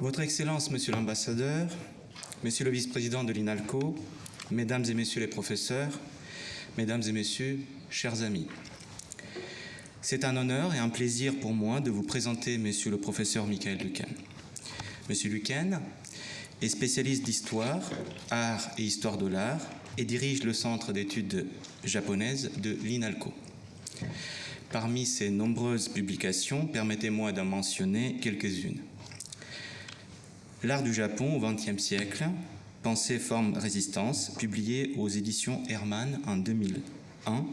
Votre Excellence, Monsieur l'Ambassadeur, Monsieur le Vice-président de l'INALCO, Mesdames et Messieurs les professeurs, Mesdames et Messieurs, chers amis. C'est un honneur et un plaisir pour moi de vous présenter Monsieur le professeur Michael Lucan. Monsieur Lucan est spécialiste d'histoire, art et histoire de l'art et dirige le centre d'études japonaises de l'INALCO. Parmi ses nombreuses publications, permettez-moi d'en mentionner quelques-unes. L'art du Japon au XXe siècle, Pensée, forme, résistance, publié aux éditions Hermann en 2001,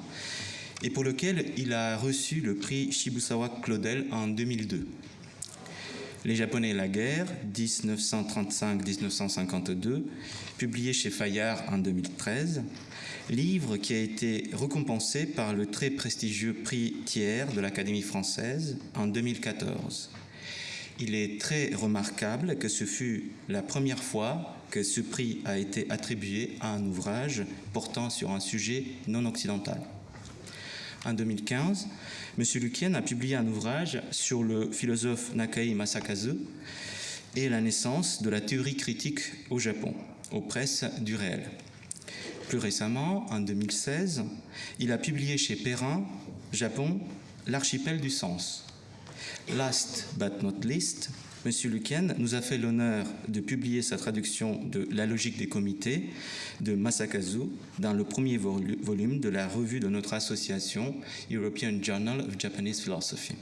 et pour lequel il a reçu le prix Shibusawa Claudel en 2002. Les Japonais et la guerre, 1935-1952, publié chez Fayard en 2013, livre qui a été récompensé par le très prestigieux prix Thiers de l'Académie française en 2014. Il est très remarquable que ce fut la première fois que ce prix a été attribué à un ouvrage portant sur un sujet non occidental. En 2015, M. Lukien a publié un ouvrage sur le philosophe Nakai Masakazu et la naissance de la théorie critique au Japon, aux presses du réel. Plus récemment, en 2016, il a publié chez Perrin, Japon, L'archipel du sens. Last but not least, M. Lukien nous a fait l'honneur de publier sa traduction de La logique des comités de Masakazu dans le premier volume de la revue de notre association European Journal of Japanese Philosophy.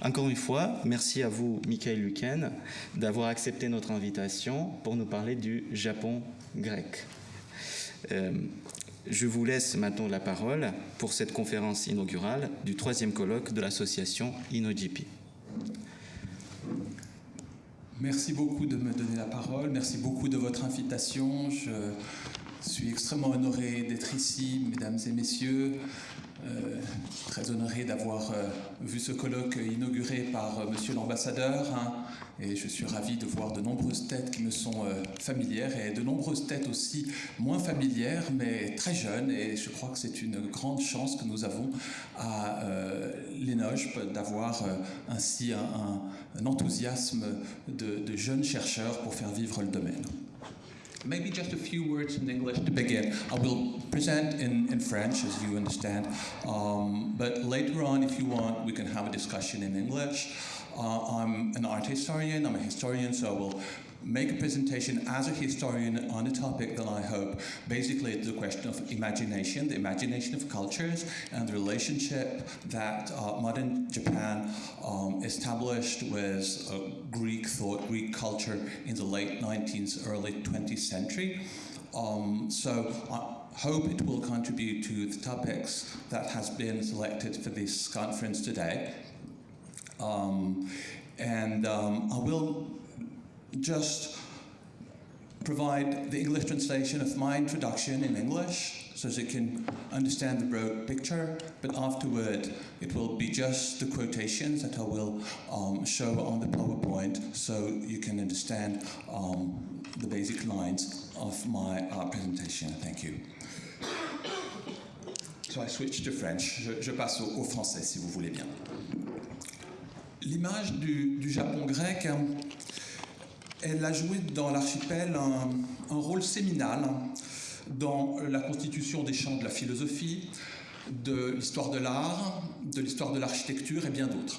Encore une fois, merci à vous, Michael Luken, d'avoir accepté notre invitation pour nous parler du Japon grec. Euh, je vous laisse maintenant la parole pour cette conférence inaugurale du troisième colloque de l'association INOGP. Merci beaucoup de me donner la parole, merci beaucoup de votre invitation. Je suis extrêmement honoré d'être ici, mesdames et messieurs. Euh, très honoré d'avoir euh, vu ce colloque inauguré par euh, Monsieur l'ambassadeur hein, et je suis ravi de voir de nombreuses têtes qui me sont familières et de nombreuses têtes aussi moins familières mais très jeunes et je crois que c'est une grande chance que nous avons à l'ENOGE d'avoir ainsi un, enthousiasme de jeunes chercheurs pour faire vivre le domaine. Maybe just a few words in English to begin. I will present in, in French, as you understand, um, but later on, if you want, we can have a discussion in English. Uh, I'm an art historian, I'm a historian, so I will make a presentation as a historian on a topic that I hope basically it's a question of imagination, the imagination of cultures, and the relationship that uh, modern Japan um, established with uh, Greek thought, Greek culture in the late 19th, early 20th century. Um, so I hope it will contribute to the topics that has been selected for this conference today. Um, and um, I will just provide the English translation of my introduction in English so that you can understand the broad picture, but afterward it will be just the quotations that I will um, show on the PowerPoint so you can understand um, the basic lines of my uh, presentation. Thank you. So I switch to French. Je, je passe au, au, français si vous voulez bien. L'image du, du Japon grec Elle a joué dans l'archipel un, rôle séminal dans la constitution des champs de la philosophie, de l'histoire de l'art, de l'histoire de l'architecture et bien d'autres.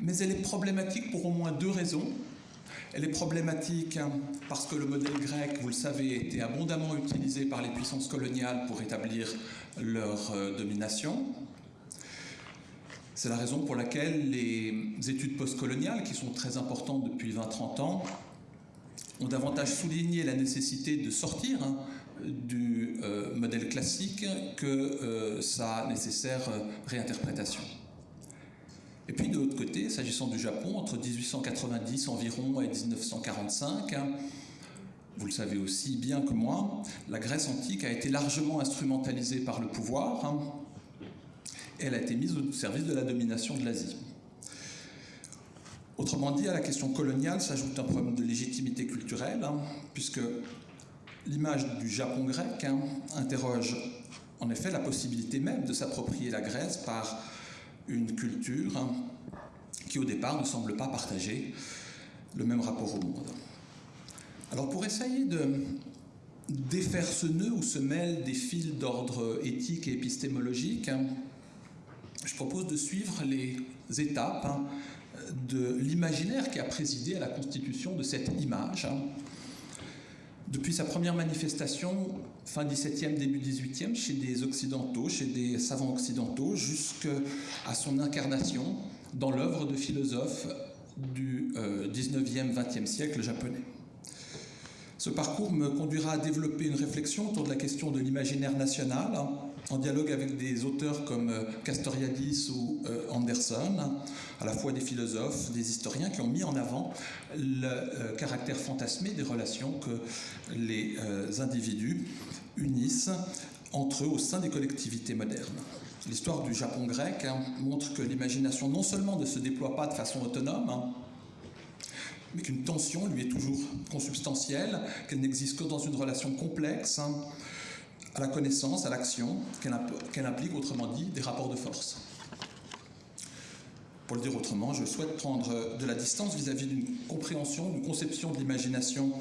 Mais elle est problématique pour au moins deux raisons. Elle est problématique parce que le modèle grec, vous le savez, été abondamment utilisé par les puissances coloniales pour établir leur euh, domination. C'est la raison pour laquelle les études postcoloniales, qui sont très importantes depuis 20-30 ans, ont davantage souligné la nécessité de sortir hein, du euh, modèle classique que euh, sa nécessaire euh, réinterprétation. Et puis de l'autre côté, s'agissant du Japon, entre 1890 environ et 1945, hein, vous le savez aussi bien que moi, la Grèce antique a été largement instrumentalisée par le pouvoir, hein, elle a été mise au service de la domination de l'Asie. Autrement dit, à la question coloniale s'ajoute un problème de légitimité culturelle, hein, puisque l'image du Japon grec hein, interroge en effet la possibilité même de s'approprier la Grèce par une culture hein, qui au départ ne semblent pas partager le même rapport au monde. Alors pour essayer de défaire ce nœud où se mêlent des fils d'ordre éthique et épistémologique, je propose de suivre les étapes hein, de l'imaginaire qui a présidé à la constitution de cette image. Hein. Depuis sa première manifestation, fin 17e, début 18e, chez des occidentaux, chez des savants occidentaux, jusqu'à son incarnation dans l'œuvre de philosophes du 19e, euh, 20e siècle japonais. Ce parcours me conduira à développer une réflexion autour de la question de l'imaginaire national, hein, en dialogue avec des auteurs comme euh, Castoriadis ou euh, Anderson, à la fois des philosophes, des historiens qui ont mis en avant le euh, caractère fantasmé des relations que les individus unissent entre eux au sein des collectivités modernes. L'histoire du Japon grec hein, montre que l'imagination non seulement ne se déploie pas de façon autonome, hein, mais qu'une tension lui est toujours consubstantielle, qu'elle n'existe que dans une relation complexe hein, à la connaissance, à l'action, qu'elle implique, autrement dit, des rapports de force. Pour le dire autrement, je souhaite prendre de la distance vis-à-vis d'une compréhension, d'une conception de l'imagination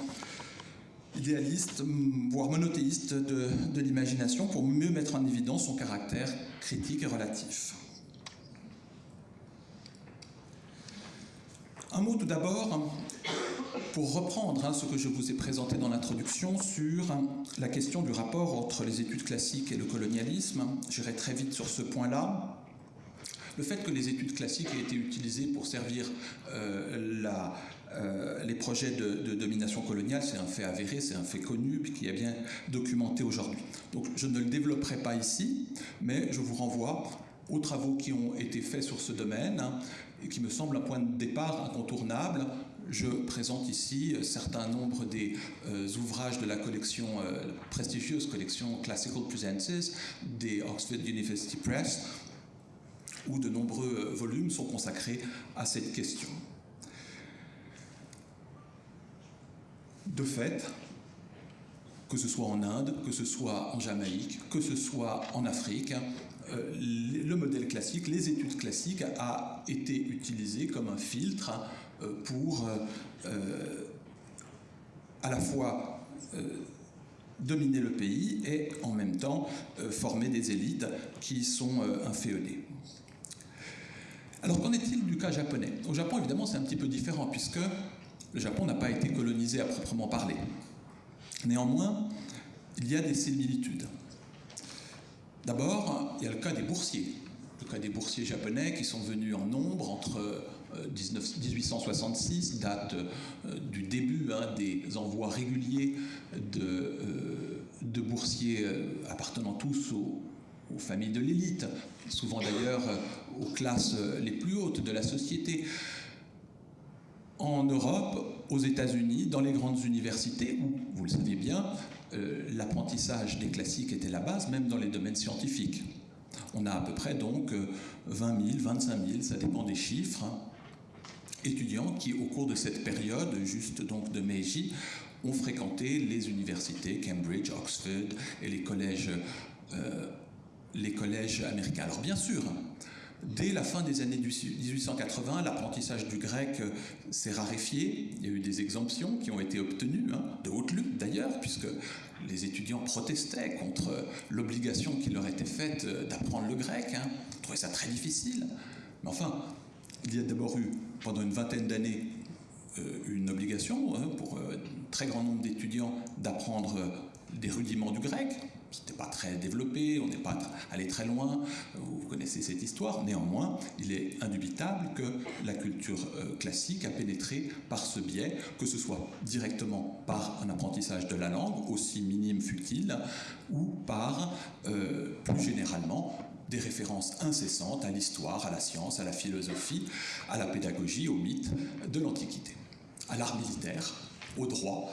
idéaliste, voire monothéiste de, de l'imagination, pour mieux mettre en évidence son caractère critique et relatif. Un mot tout d'abord pour reprendre hein, ce que je vous ai présenté dans l'introduction sur la question du rapport entre les études classiques et le colonialisme. J'irai très vite sur ce point-là. Le fait que les études classiques aient été utilisées pour servir euh, euh, les projets de, domination coloniale, c'est un fait avéré, c'est un fait connu, qui est bien documenté aujourd'hui. Donc je ne le développerai pas ici, mais je vous renvoie aux travaux qui ont été faits sur ce domaine, hein, et qui me semble un point de départ incontournable. Je présente ici un certain nombre des euh, ouvrages de la collection, euh, prestigieuse collection Classical Presences des Oxford University Press, où de nombreux euh, volumes sont consacrés à cette question. De fait, que ce soit en Inde, que ce soit en Jamaïque, que ce soit en Afrique, euh, le modèle classique, les études classiques, a été utilisé comme un filtre euh, pour euh, à la fois dominer le pays et en même temps former des élites qui sont inféodées. Alors qu'en est-il du cas japonais? Au Japon, évidemment, c'est un petit peu différent puisque le Japon n'a pas été colonisé à proprement parler. Néanmoins, il y a des similitudes. D'abord, il y a le cas des boursiers. Le cas des boursiers japonais qui sont venus en nombre entre 1866, euh, date euh, du début hein, des envois réguliers de, euh, boursiers appartenant tous aux, familles de l'élite, souvent d'ailleurs aux classes les plus hautes de la société. En Europe, aux États-Unis, dans les grandes universités, où, vous le savez bien, l'apprentissage des classiques était la base, même dans les domaines scientifiques. On a à peu près donc 20 000, 25 000, ça dépend des chiffres, hein, étudiants qui, au cours de cette période, juste donc de Meiji, ont fréquenté les universités Cambridge, Oxford et les collèges, euh, les collèges américains. Alors bien sûr, Dès la fin des années 1880, l'apprentissage du grec euh, s'est raréfié. Il y a eu des exemptions qui ont été obtenues, hein, de haute lutte d'ailleurs, puisque les étudiants protestaient contre l'obligation qui leur était faite euh, d'apprendre le grec. Hein. Ils trouvaient ça très difficile. Mais enfin, il y a d'abord eu, pendant une vingtaine d'années, euh, une obligation hein, pour un très grand nombre d'étudiants d'apprendre des rudiments du grec, c'était pas très développé, on n'est pas allé très loin, vous connaissez cette histoire. Néanmoins, il est indubitable que la culture euh, classique a pénétré par ce biais, que ce soit directement par un apprentissage de la langue, aussi minime fut-il, ou par, euh, plus généralement, des références incessantes à l'histoire, à la science, à la philosophie, à la pédagogie, au mythe de l'Antiquité, à l'art militaire, au droit,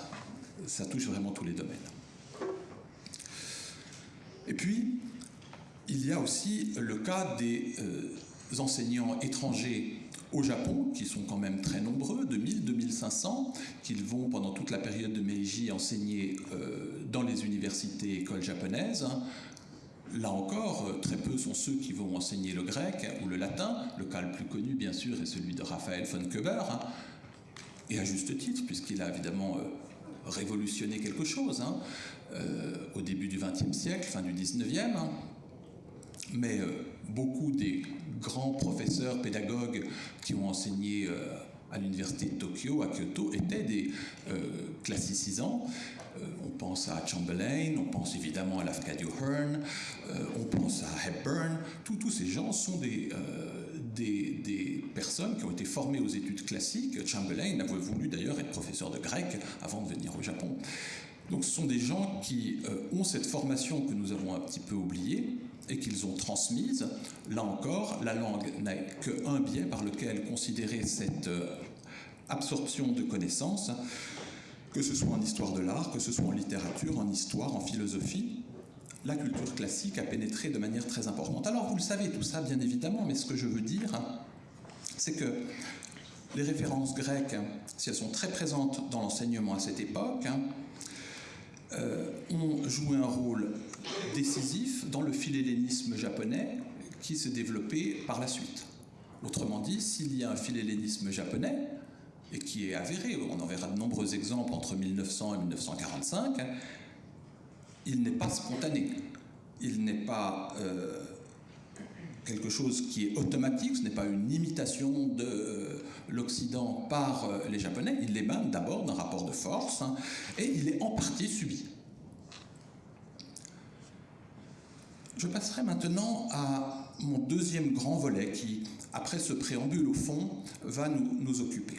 ça touche vraiment tous les domaines. Et puis, il y a aussi le cas des euh, enseignants étrangers au Japon, qui sont quand même très nombreux, 2000-2500, qu'ils vont pendant toute la période de Meiji enseigner euh, dans les universités et écoles japonaises. Là encore, euh, très peu sont ceux qui vont enseigner le grec ou le latin. Le cas le plus connu, bien sûr, est celui de Raphaël von Köber, hein, et à juste titre, puisqu'il a évidemment révolutionné quelque chose hein, euh, au début du XXe siècle, fin du XIXe. Hein. Mais beaucoup des grands professeurs, pédagogues qui ont enseigné à l'université de Tokyo, à Kyoto, étaient des classicisants. Euh, on pense à Chamberlain, on pense évidemment à Lafcadio Hearn, euh, on pense à Hepburn. Tous ces gens sont euh, des, personnes qui ont été formées aux études classiques. Chamberlain avait voulu d'ailleurs être professeur de grec avant de venir au Japon. Donc ce sont des gens qui ont cette formation que nous avons un petit peu oubliée et qu'ils ont transmise. Là encore, la langue n'a qu'un biais par lequel considérer cette absorption de connaissances que ce soit en histoire de l'art, que ce soit en littérature, en histoire, en philosophie, la culture classique a pénétré de manière très importante. Alors vous le savez tout ça bien évidemment, mais ce que je veux dire, c'est que les références grecques, si elles sont très présentes dans l'enseignement à cette époque, euh, ont joué un rôle décisif dans le philhellénisme japonais qui s'est développé par la suite. Autrement dit, s'il y a un philhellénisme japonais, et qui est avéré, on en verra de nombreux exemples entre 1900 et 1945, il n'est pas spontané, il n'est pas euh, quelque chose qui est automatique, ce n'est pas une imitation de euh, l'Occident par euh, les Japonais, il émane d'abord d'un rapport de force hein, et il est en partie subi. Je passerai maintenant à mon deuxième grand volet qui, après ce préambule au fond, va nous, nous occuper.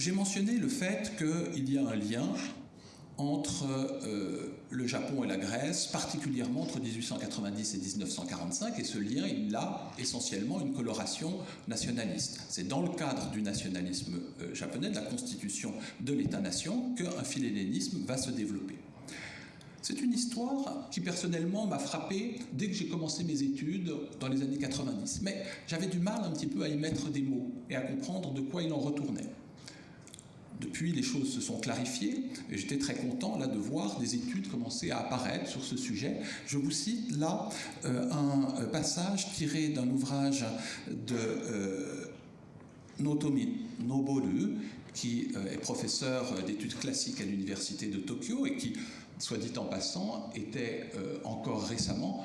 J'ai mentionné le fait qu'il y a un lien entre euh, le Japon et la Grèce, particulièrement entre 1890 et 1945, et ce lien, il a essentiellement une coloration nationaliste. C'est dans le cadre du nationalisme euh, japonais, de la constitution de l'État-nation, qu'un philhellénisme va se développer. C'est une histoire qui personnellement m'a frappé dès que j'ai commencé mes études dans les années 90. Mais j'avais du mal un petit peu à y mettre des mots et à comprendre de quoi il en retournait. Depuis, les choses se sont clarifiées et j'étais très content là de voir des études commencer à apparaître sur ce sujet. Je vous cite là euh, un passage tiré d'un ouvrage de euh, Notomi Noboru, qui euh, est professeur d'études classiques à l'université de Tokyo et qui, soit dit en passant, était encore récemment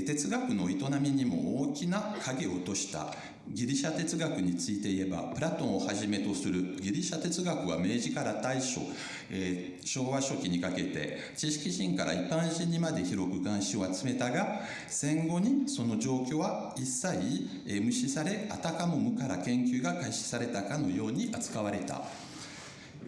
哲学の営みにも大きな影を落とした。ギリシャ哲学について言えばプラトンをはじめとするギリシャ哲学は明治から大正、えー、昭和初期にかけて知識人から一般人にまで広く関心を集めたが戦後にその状況は一切、え、無視されあたかも無から研究が開始されたかのように扱われた、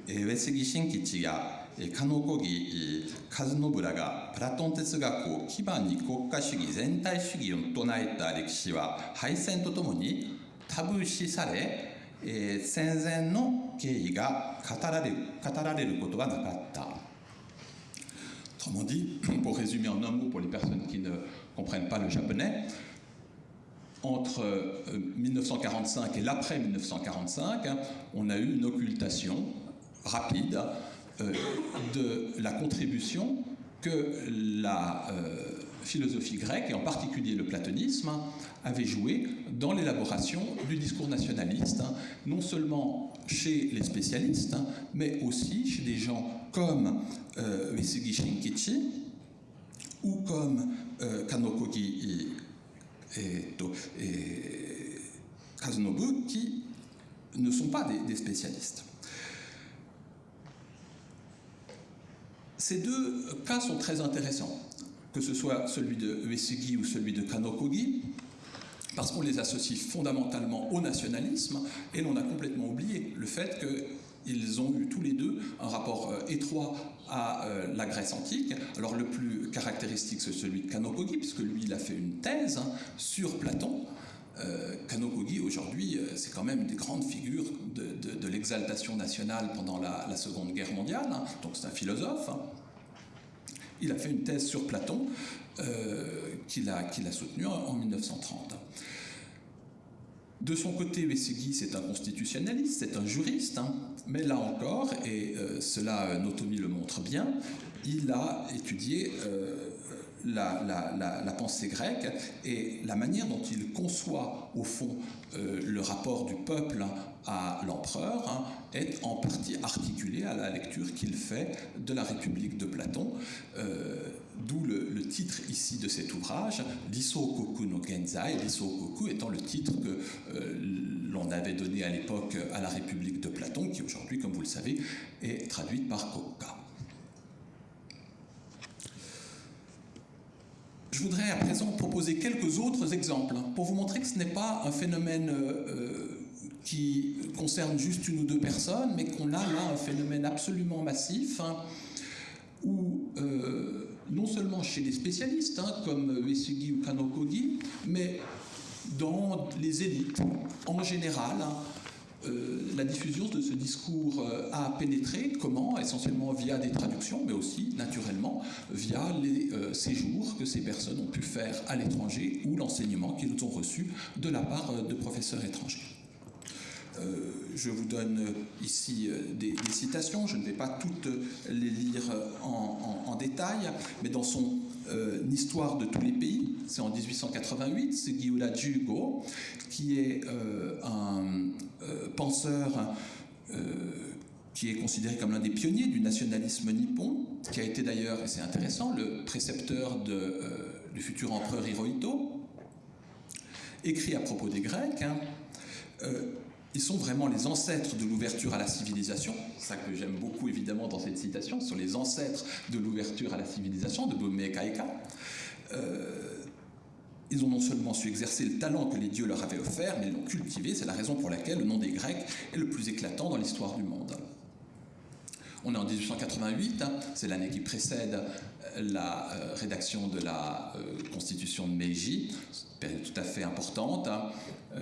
えー、上杉新吉や 加野小木和信らがプラトン哲学を基盤に国家主義全体主義を唱えた歴史は敗戦とともにタブー視され、えー、戦前の経緯が語られる語られることがなかった。Autrement dit, pour résumer en un mot pour les personnes qui ne comprennent pas le japonais, entre 1945 et l'après 1945, on a eu une occultation rapide euh, de la contribution que la euh, philosophie grecque, et en particulier le platonisme, avait joué dans l'élaboration du discours nationaliste, hein, non seulement chez les spécialistes, hein, mais aussi chez des gens comme euh, Shinkichi ou comme euh, Kanokogi et, Kazunobu, qui ne sont pas des spécialistes. Ces deux cas sont très intéressants, que ce soit celui de Uesugi ou celui de Kanokogi, parce qu'on les associe fondamentalement au nationalisme, et l'on a complètement oublié le fait Ils ont eu tous les deux un rapport euh, étroit à euh, la Grèce antique. Alors le plus caractéristique, c'est celui de Kanokogi, puisque lui, il a fait une thèse hein, sur Platon. Euh, Kanokogi, aujourd'hui, euh, c'est quand même une des grandes figures de, l'exaltation nationale pendant la, Seconde Guerre mondiale, hein. donc c'est un philosophe. Hein. Il a fait une thèse sur Platon euh, qu'il a, soutenue en, en 1930. De son côté, Wessegui, c'est un constitutionnaliste, c'est un juriste, hein, mais là encore, et euh, cela Notomi le montre bien, il a étudié la, pensée grecque et la manière dont il conçoit, au fond, euh, le rapport du peuple à l'empereur hein, est en partie articulé à la lecture qu'il fait de la République de Platon. Euh, D'où le, titre ici de cet ouvrage, L'Isokoku no Genzai, L'Isokoku étant le titre que euh, l'on avait donné à l'époque à la République de Platon, qui aujourd'hui, comme vous le savez, est traduite par Kokka. Je voudrais à présent proposer quelques autres exemples pour vous montrer que ce n'est pas un phénomène euh, qui concerne juste une ou deux personnes, mais qu'on a là un phénomène absolument massif hein, où euh, non seulement chez les spécialistes, hein, comme Uesugi ou Kanokogi, mais dans les élites en général. Hein, euh, la diffusion de ce discours euh, a pénétré, comment? Essentiellement via des traductions, mais aussi, naturellement, via les euh, séjours que ces personnes ont pu faire à l'étranger ou l'enseignement qu'ils ont reçu de la part de professeurs étrangers. Euh, je vous donne ici des, citations, je ne vais pas toutes les lire en détail, mais dans son euh, Histoire de tous les pays, c'est en 1888, c'est Gyula Jugo, qui est euh, un euh, penseur qui est considéré comme l'un des pionniers du nationalisme nippon, qui a été d'ailleurs, et c'est intéressant, le précepteur du futur empereur Hirohito, écrit à propos des Grecs. Hein, ils sont vraiment les ancêtres de l'ouverture à la civilisation. Ça que j'aime beaucoup évidemment dans cette citation. Ce sont les ancêtres de l'ouverture à la civilisation, de Bome. Euh, ils ont non seulement su exercer le talent que les dieux leur avaient offert, mais ils l'ont cultivé. C'est la raison pour laquelle le nom des Grecs est le plus éclatant dans l'histoire du monde. On est en 1888, hein, c'est l'année qui précède la euh, rédaction de la euh, constitution de Meiji, période tout à fait importante. Hein. Euh,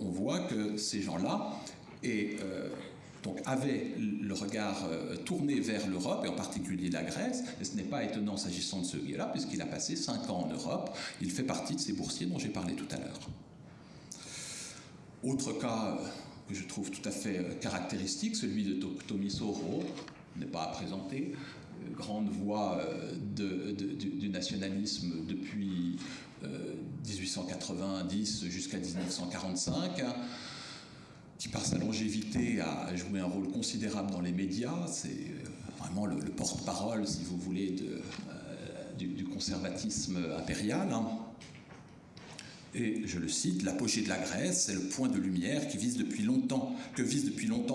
on, voit que ces gens-là donc avaient le regard tourné vers l'Europe et en particulier la Grèce. Et ce n'est pas étonnant s'agissant de ce guet-là, puisqu'il a passé cinq ans en Europe. Il fait partie de ces boursiers dont j'ai parlé tout à l'heure. Autre cas que je trouve tout à fait caractéristique, celui de Tomi Soro, n'est pas à présenter, grande voix de, du, nationalisme depuis euh, 1890 jusqu'à 1945, hein, qui par sa longévité a joué un rôle considérable dans les médias. C'est euh, vraiment le, le porte-parole, si vous voulez, euh, du, conservatisme impérial. Hein. Et je le cite, l'apogée de la Grèce, c'est le point de lumière que vise depuis longtemps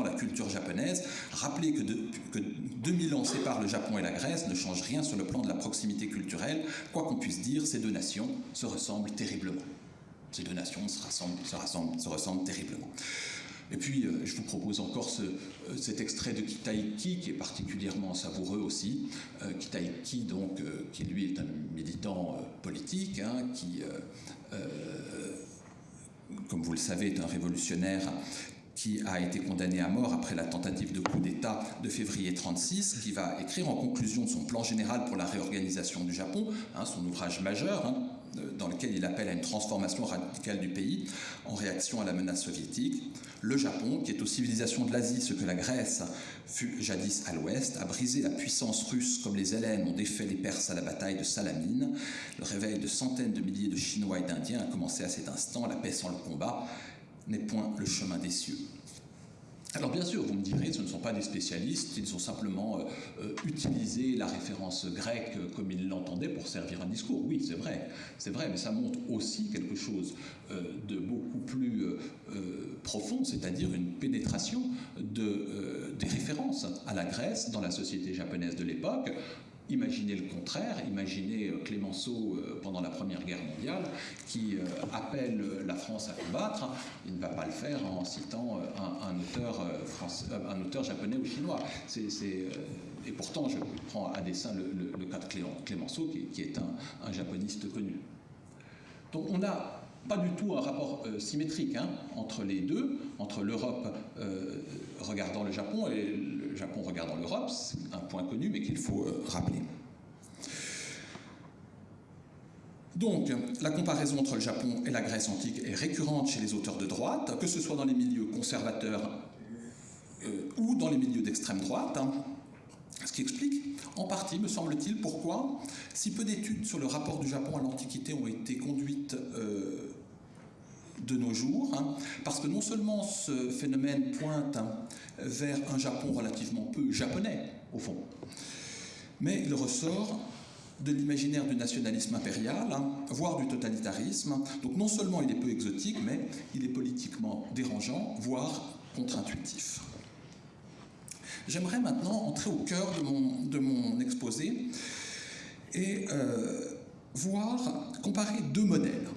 la culture japonaise. Rappelez que, de, que 2000 ans séparent le Japon et la Grèce ne change rien sur le plan de la proximité culturelle. Quoi qu'on puisse dire, ces deux nations se ressemblent terriblement. Ces deux nations se ressemblent, se ressemblent, se ressemblent terriblement. Et puis, euh, je vous propose encore euh, cet extrait de Kitaiki, qui est particulièrement savoureux aussi. Euh, Kitaiki, donc, qui lui est un militant politique, hein, qui, comme vous le savez, est un révolutionnaire qui a été condamné à mort après la tentative de coup d'État de février 36, qui va écrire en conclusion de son plan général pour la réorganisation du Japon, hein, son ouvrage majeur, hein, dans lequel il appelle à une transformation radicale du pays en réaction à la menace soviétique. Le Japon, qui est aux civilisations de l'Asie ce que la Grèce fut jadis à l'ouest, a brisé la puissance russe comme les Hellènes ont défait les Perses à la bataille de Salamine. Le réveil de centaines de milliers de Chinois et d'Indiens a commencé à cet instant. La paix sans le combat n'est point le chemin des cieux. Alors bien sûr, vous me direz, ce ne sont pas des spécialistes, ils ont simplement euh, utilisé la référence grecque comme ils l'entendaient pour servir un discours. Oui, c'est vrai, c'est vrai, mais ça montre aussi quelque chose euh, de beaucoup plus euh, profond, c'est-à-dire une pénétration de, des références à la Grèce dans la société japonaise de l'époque, Imaginez le contraire, imaginez euh, Clémenceau euh, pendant la Première Guerre mondiale qui euh, appelle la France à combattre, il ne va pas le faire en citant un, auteur, un japonais ou chinois. et pourtant, je prends à dessein le, cas de Clémenceau, qui, est un, japoniste connu. Donc on n'a pas du tout un rapport symétrique hein, entre les deux, entre l'Europe regardant le Japon et Japon regardant l'Europe, c'est un point connu mais qu'il faut euh, rappeler. Donc, la comparaison entre le Japon et la Grèce antique est récurrente chez les auteurs de droite, que ce soit dans les milieux conservateurs euh, ou dans les milieux d'extrême droite, hein. ce qui explique en partie, me semble-t-il, pourquoi si peu d'études sur le rapport du Japon à l'Antiquité ont été conduites euh, de nos jours, hein, parce que non seulement ce phénomène pointe hein, vers un Japon relativement peu japonais, au fond, mais il ressort de l'imaginaire du nationalisme impérial, hein, voire du totalitarisme. Donc non seulement il est peu exotique, mais il est politiquement dérangeant, voire contre-intuitif. J'aimerais maintenant entrer au cœur de mon, exposé et euh, voir, comparer deux modèles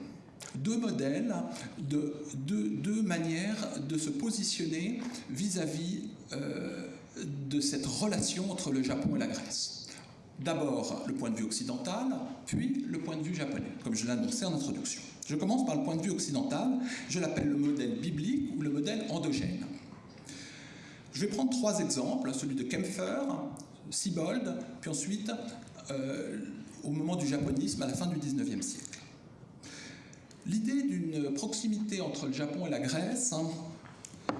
deux modèles, de, deux, manières de se positionner vis-à-vis euh, de cette relation entre le Japon et la Grèce. D'abord le point de vue occidental, puis le point de vue japonais, comme je annoncé en introduction. Je commence par le point de vue occidental, je l'appelle le modèle biblique ou le modèle endogène. Je vais prendre trois exemples, celui de Kempfer, Siebold, puis ensuite euh, au moment du japonisme à la fin du 19e siècle. L'idée d'une proximité entre le Japon et la Grèce hein,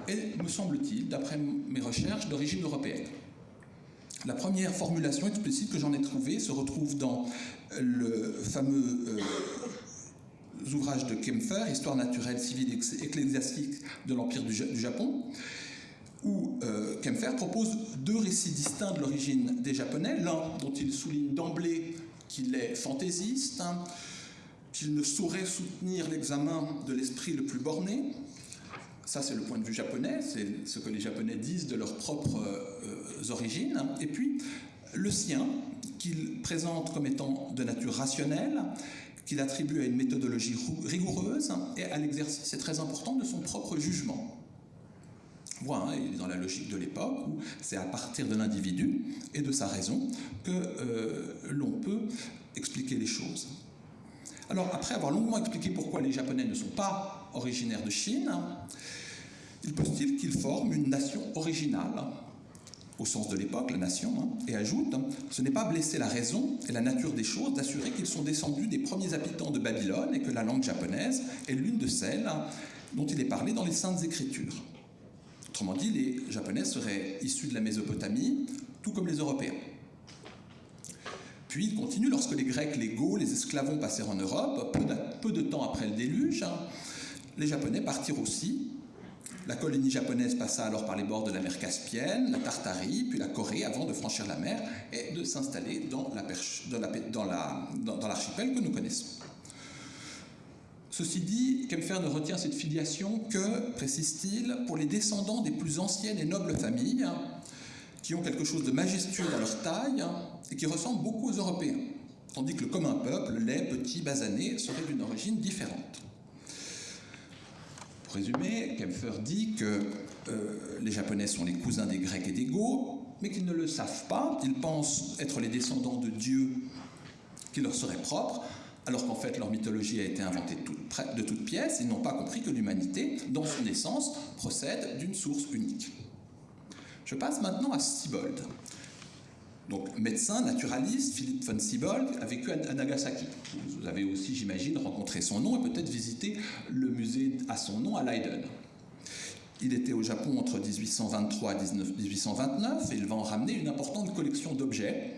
est, me semble-t-il, d'après mes recherches, d'origine européenne. La première formulation explicite que j'en ai trouvée se retrouve dans le fameux euh, ouvrage de Kempfer, Histoire naturelle, civile et ecclésiastique de l'Empire du, Japon, où euh, Kempfer propose deux récits distincts de l'origine des Japonais, l'un dont il souligne d'emblée qu'il est fantaisiste, hein, qu'il ne saurait soutenir l'examen de l'esprit le plus borné. Ça, c'est le point de vue japonais, c'est ce que les Japonais disent de leurs propres euh, origines. Et puis, le sien, qu'il présente comme étant de nature rationnelle, qu'il attribue à une méthodologie rigoureuse et à l'exercice, très important, de son propre jugement. Voilà, il est dans la logique de l'époque où c'est à partir de l'individu et de sa raison que euh, l'on peut expliquer les choses. Alors, après avoir longuement expliqué pourquoi les Japonais ne sont pas originaires de Chine, il postule qu'ils forment une nation originale, au sens de l'époque, la nation, hein, et ajoute Ce n'est pas blesser la raison et la nature des choses d'assurer qu'ils sont descendus des premiers habitants de Babylone et que la langue japonaise est l'une de celles dont il est parlé dans les Saintes Écritures. Autrement dit, les Japonais seraient issus de la Mésopotamie, tout comme les Européens. Puis il continue, lorsque les Grecs, les Gauls, les esclavons passèrent en Europe, peu de, temps après le déluge, hein, les Japonais partirent aussi. La colonie japonaise passa alors par les bords de la mer Caspienne, la Tartarie, puis la Corée, avant de franchir la mer et de s'installer dans l'archipel que nous connaissons. Ceci dit, Kempfer ne retient cette filiation que, précise-t-il, pour les descendants des plus anciennes et nobles familles, qui ont quelque chose de majestueux dans leur taille et qui ressemblent beaucoup aux Européens, tandis que le commun peuple, laid, petit, basané, serait d'une origine différente. Pour résumer, Kempfer dit que euh, les Japonais sont les cousins des Grecs et des Goths, mais qu'ils ne le savent pas, ils pensent être les descendants de dieux qui leur seraient propres, alors qu'en fait leur mythologie a été inventée de toutes pièces, ils n'ont pas compris que l'humanité, dans son essence, procède d'une source unique. Je passe maintenant à Siebold. Donc, médecin, naturaliste, Philippe von Siebold a vécu à Nagasaki. Vous avez aussi, j'imagine, rencontré son nom et peut-être visité le musée à son nom à Leiden. Il était au Japon entre 1823 et 1829 et il va en ramener une importante collection d'objets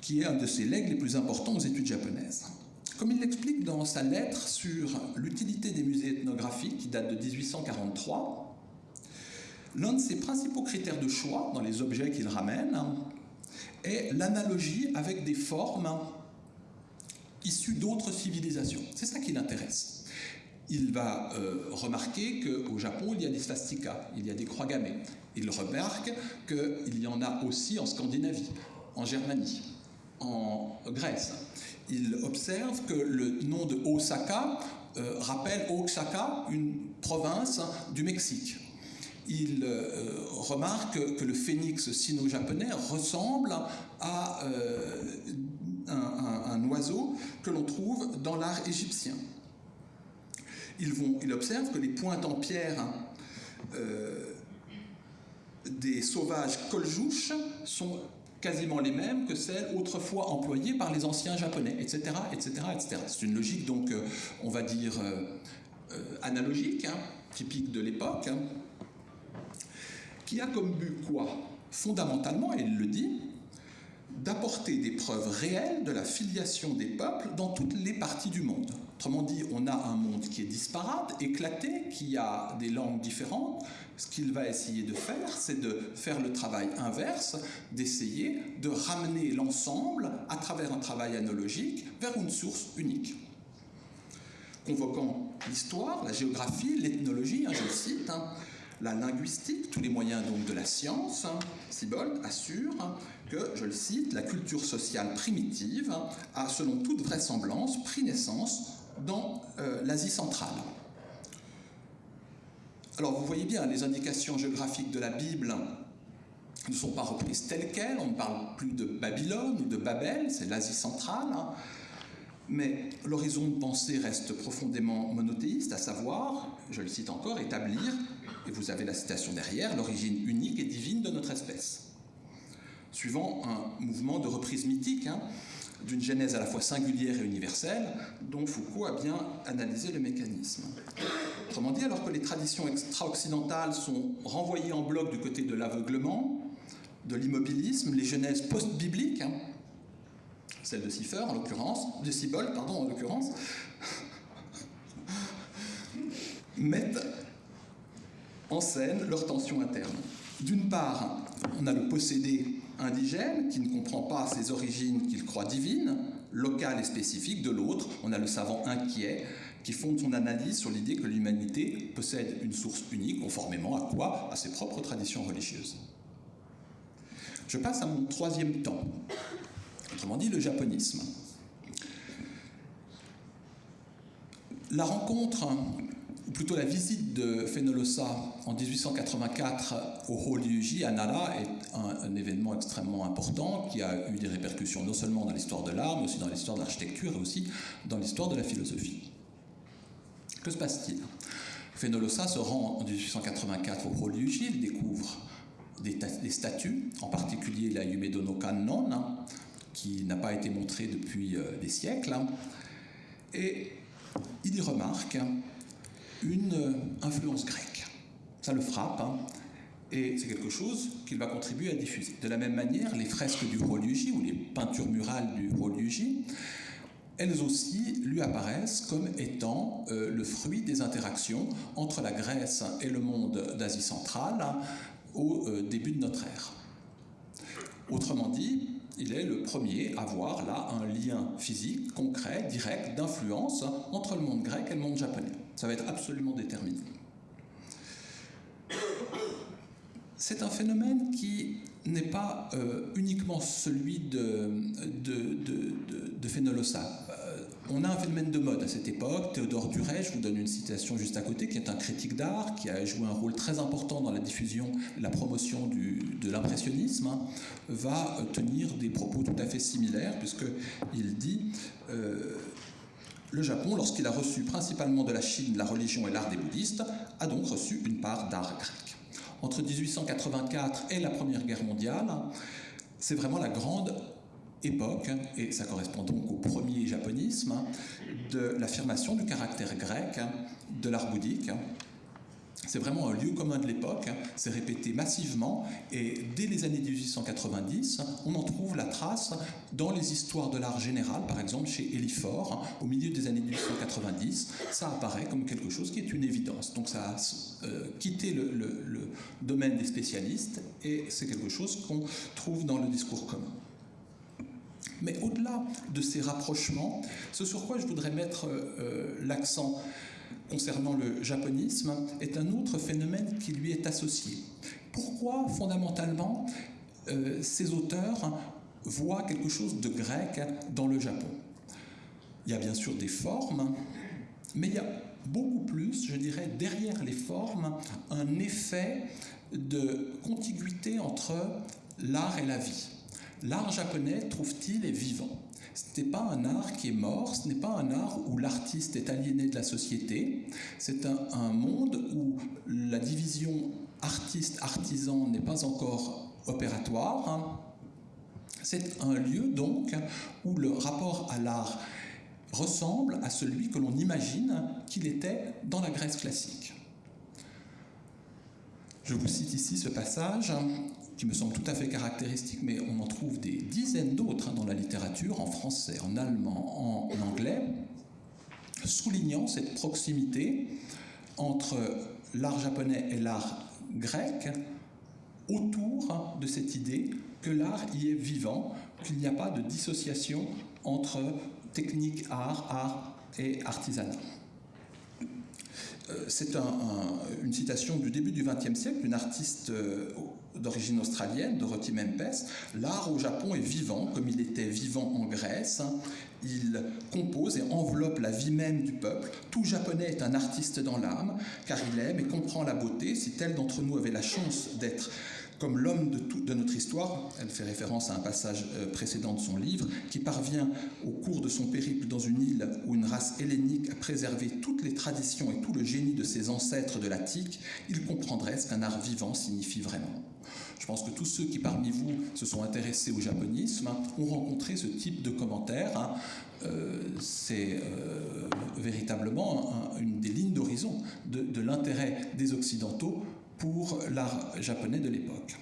qui est un de ses legs les plus importants aux études japonaises. Comme il l'explique dans sa lettre sur l'utilité des musées ethnographiques, qui date de 1843, l'un de ses principaux critères de choix dans les objets qu'il ramène est l'analogie avec des formes issues d'autres civilisations. C'est ça qui l'intéresse. Il va euh, remarquer qu'au Japon, il y a des swastikas, il y a des croix gammées. Il remarque qu'il y en a aussi en Scandinavie, en Germanie, en Grèce. Il observe que le nom de Osaka euh, rappelle Oaxaca, une province du Mexique. Il euh, remarque que le phénix sino-japonais ressemble à euh, un, oiseau que l'on trouve dans l'art égyptien. Il observe que les pointes en pierre euh, des sauvages koljouches sont quasiment les mêmes que celles autrefois employées par les anciens japonais, etc. etc., etc. C'est une logique donc, on va dire, analogique, hein, typique de l'époque, hein, qui a comme but quoi? Fondamentalement, et il le dit, d'apporter des preuves réelles de la filiation des peuples dans toutes les parties du monde. Autrement dit, on a un monde qui est disparate, éclaté, qui a des langues différentes. Ce qu'il va essayer de faire, c'est de faire le travail inverse, d'essayer de ramener l'ensemble, à travers un travail analogique, vers une source unique. Convoquant l'histoire, la géographie, l'ethnologie, hein, je le cite, hein, la linguistique, tous les moyens donc de la science, hein, Sibold assure que, je le cite, la culture sociale primitive a, selon toute vraisemblance, pris naissance dans euh, l'Asie centrale. Alors vous voyez bien, les indications géographiques de la Bible ne sont pas reprises telles quelles, on ne parle plus de Babylone ou de Babel, c'est l'Asie centrale, hein. Mais l'horizon de pensée reste profondément monothéiste, à savoir, je le cite encore, établir, et vous avez la citation derrière, l'origine unique et divine de notre espèce. Suivant un mouvement de reprise mythique, hein, d'une genèse à la fois singulière et universelle, dont Foucault a bien analysé le mécanisme. Autrement dit, alors que les traditions extra-occidentales sont renvoyées en bloc du côté de l'aveuglement, de l'immobilisme, les genèses post-bibliques, hein, celle de Cipher en l'occurrence, de Sibold, pardon, en l'occurrence, mettent en scène leur tension interne. D'une part, on a le possédé indigène qui ne comprend pas ses origines qu'il croit divines, locales et spécifiques. De l'autre, on a le savant inquiet qui fonde son analyse sur l'idée que l'humanité possède une source unique, conformément à quoi À ses propres traditions religieuses. Je passe à mon troisième temps, autrement dit le japonisme. La rencontre ou plutôt la visite de Fenolosa en 1884 au Horyuji à Nara est un, événement extrêmement important qui a eu des répercussions non seulement dans l'histoire de l'art, mais aussi dans l'histoire de l'architecture et aussi dans l'histoire de la philosophie. Que se passe-t-il? Fenolosa se rend en 1884 au Horyuji, il découvre des, des, statues, en particulier la Yumedo no Kannon, hein, qui n'a pas été montrée depuis euh, des siècles, hein, et il y remarque une influence grecque. Ça le frappe, hein, et c'est quelque chose qu'il va contribuer à diffuser. De la même manière, les fresques du Horyuji, ou les peintures murales du Horyuji, elles aussi lui apparaissent comme étant euh, le fruit des interactions entre la Grèce et le monde d'Asie centrale au euh, début de notre ère. Autrement dit, il est le premier à voir là un lien physique, concret, direct, d'influence entre le monde grec et le monde japonais. Ça va être absolument déterminé. C'est un phénomène qui n'est pas euh, uniquement celui de, de. On a un phénomène de mode à cette époque. Théodore Duret, je vous donne une citation juste à côté, qui est un critique d'art, qui a joué un rôle très important dans la diffusion, la promotion du, de l'impressionnisme, va tenir des propos tout à fait similaires, puisqu'il dit euh, le Japon, lorsqu'il a reçu principalement de la Chine la religion et l'art des bouddhistes, a donc reçu une part d'art grec. Entre 1884 et la Première Guerre mondiale, c'est vraiment la grande époque, et ça correspond donc au premier japonisme, de l'affirmation du caractère grec de l'art bouddhique. C'est vraiment un lieu commun de l'époque, c'est répété massivement, et dès les années 1890, on en trouve la trace dans les histoires de l'art général, par exemple chez Elifort, au milieu des années 1890, ça apparaît comme quelque chose qui est une évidence. Donc ça a euh, quitté le, domaine des spécialistes, et c'est quelque chose qu'on trouve dans le discours commun. Mais au-delà de ces rapprochements, ce sur quoi je voudrais mettre euh, l'accent concernant le japonisme est un autre phénomène qui lui est associé. pourquoi fondamentalement euh, ces auteurs voient quelque chose de grec dans le Japon? Il y a bien sûr des formes, mais il y a beaucoup plus, je dirais, derrière les formes, un effet de contiguïté entre l'art et la vie. L'art japonais, trouve-t-il, est vivant. Ce n'est pas un art qui est mort, ce n'est pas un art où l'artiste est aliéné de la société, c'est un, monde où la division artiste-artisan n'est pas encore opératoire. C'est un lieu donc où le rapport à l'art ressemble à celui que l'on imagine qu'il était dans la Grèce classique. Je vous cite ici ce passage qui me semble tout à fait caractéristique, mais on en trouve des dizaines d'autres dans la littérature, en français, en allemand, en anglais, soulignant cette proximité entre l'art japonais et l'art grec autour de cette idée que l'art y est vivant, qu'il n'y a pas de dissociation entre technique, art, art et artisanat. Euh, c'est un, un, une citation du début du XXe siècle d'une artiste euh, d'origine australienne, Dorothy Mempes. L'art au Japon est vivant, comme il était vivant en Grèce. Il compose et enveloppe la vie même du peuple. Tout japonais est un artiste dans l'âme, car il aime et comprend la beauté. Si tel d'entre nous avait la chance d'être comme l'homme de, notre histoire, elle fait référence à un passage euh, précédent de son livre, qui parvient au cours de son périple dans une île où une race hellénique a préservé toutes les traditions et tout le génie de ses ancêtres de l'Attique, il comprendrait ce qu'un art vivant signifie vraiment. Je pense que tous ceux qui parmi vous se sont intéressés au japonisme ont rencontré ce type de commentaires. Hein. Euh, C'est euh, véritablement un, une des lignes d'horizon de l'intérêt des Occidentaux pour l'art japonais de l'époque.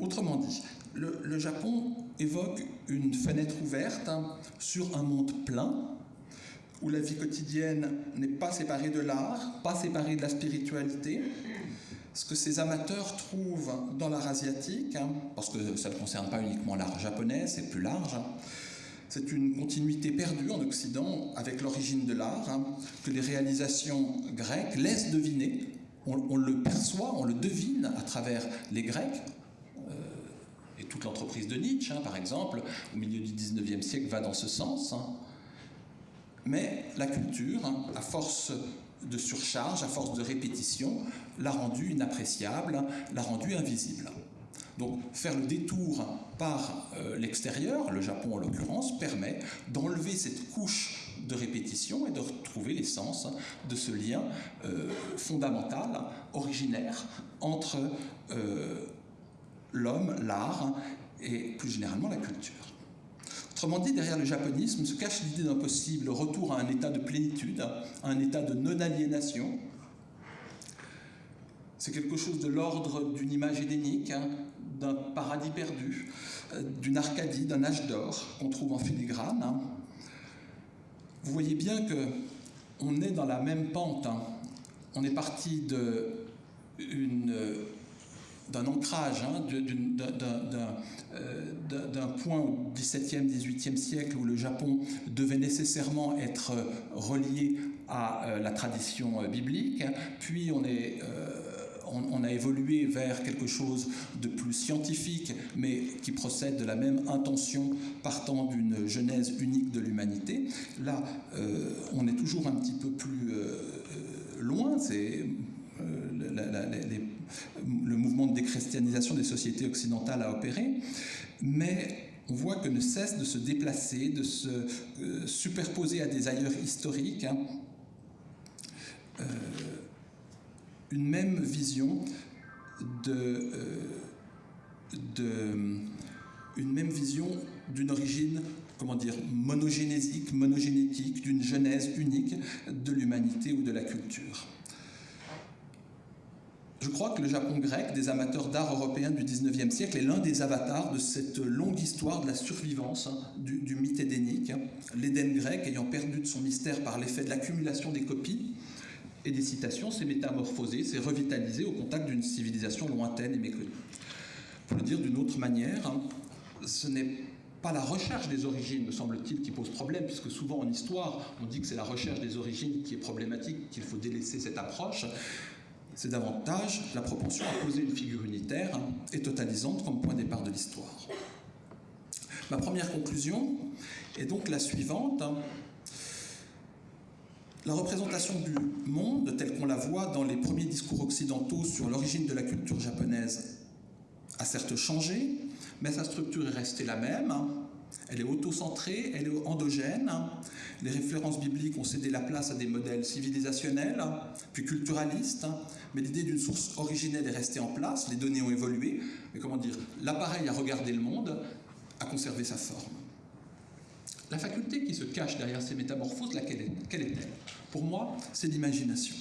Autrement dit, le, Japon évoque une fenêtre ouverte hein, sur un monde plein, où la vie quotidienne n'est pas séparée de l'art, pas séparée de la spiritualité. Ce que ces amateurs trouvent dans l'art asiatique, hein, parce que ça ne concerne pas uniquement l'art japonais, c'est plus large, hein, c'est une continuité perdue en Occident avec l'origine de l'art, que les réalisations grecques laissent deviner on, le perçoit, on le devine à travers les Grecs. Euh, et toute l'entreprise de Nietzsche, hein, par exemple, au milieu du 19e siècle, va dans ce sens. Hein. Mais la culture, hein, à force de surcharge, à force de répétition, l'a rendu inappréciable, l'a rendu invisible. Donc faire le détour par euh, l'extérieur, le Japon en l'occurrence, permet d'enlever cette couche de répétition et de retrouver l'essence de ce lien euh, fondamental, originaire, entre euh, l'homme, l'art et plus généralement la culture. Autrement dit, derrière le japonisme se cache l'idée d'un possible retour à un état de plénitude, à un état de non-aliénation. C'est quelque chose de l'ordre d'une image édénique, hein, d'un paradis perdu, euh, d'une Arcadie, d'un âge d'or qu'on trouve en filigrane. Hein vous voyez bien que on est dans la même pente. Hein. On est parti d'un ancrage, hein, d'un point au XVIIe, XVIIIe siècle où le Japon devait nécessairement être relié à euh, la tradition euh, biblique, puis on est euh, on, a évolué vers quelque chose de plus scientifique, mais qui procède de la même intention partant d'une genèse unique de l'humanité. Là, euh, on est toujours un petit peu plus euh, loin. C'est euh, la, les, le mouvement de déchristianisation des sociétés occidentales a opéré, mais on voit que ne cesse de se déplacer, de se superposer à des ailleurs historiques. Hein, une même vision de, euh, une même vision d'une origine comment dire monogénésique, monogénétique, d'une genèse unique de l'humanité ou de la culture. Je crois que le Japon grec, des amateurs d'art européens du 19e siècle, est l'un des avatars de cette longue histoire de la survivance hein, du, du, mythe édénique. L'Éden grec ayant perdu de son mystère par l'effet de l'accumulation des copies, et des citations s'est métamorphosé, s'est revitalisé au contact d'une civilisation lointaine et méconnue. Pour le dire d'une autre manière, hein, ce n'est pas la recherche des origines, me semble-t-il, qui pose problème, puisque souvent en histoire, on dit que c'est la recherche des origines qui est problématique, qu'il faut délaisser cette approche. c'est davantage la propension à poser une figure unitaire et totalisante comme point de départ de l'histoire. Ma première conclusion est donc la suivante. La représentation du monde, telle qu'on la voit dans les premiers discours occidentaux sur l'origine de la culture japonaise, a certes changé, mais sa structure est restée la même. Elle est auto-centrée, elle est endogène. Les références bibliques ont cédé la place à des modèles civilisationnels, puis culturalistes, mais l'idée d'une source originelle est restée en place, les données ont évolué, mais comment dire, l'appareil à regarder le monde a conservé sa forme. La faculté qui se cache derrière ces métamorphoses, laquelle est, quelle est-elle? Pour moi, c'est l'imagination.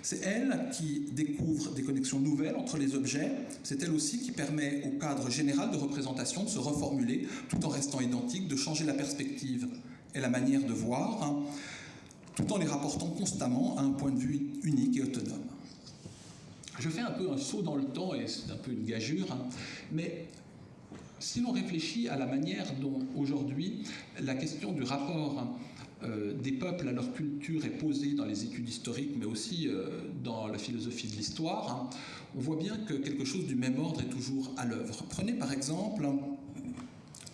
C'est elle qui découvre des connexions nouvelles entre les objets. C'est elle aussi qui permet au cadre général de représentation de se reformuler tout en restant identique, de changer la perspective et la manière de voir, hein, tout en les rapportant constamment à un point de vue unique et autonome. Je fais un peu un saut dans le temps et c'est un peu une gageure, hein, mais si l'on réfléchit à la manière dont aujourd'hui la question du rapport euh, des peuples à leur culture est posée dans les études historiques, mais aussi euh, dans la philosophie de l'histoire, hein, on voit bien que quelque chose du même ordre est toujours à l'œuvre. Prenez par exemple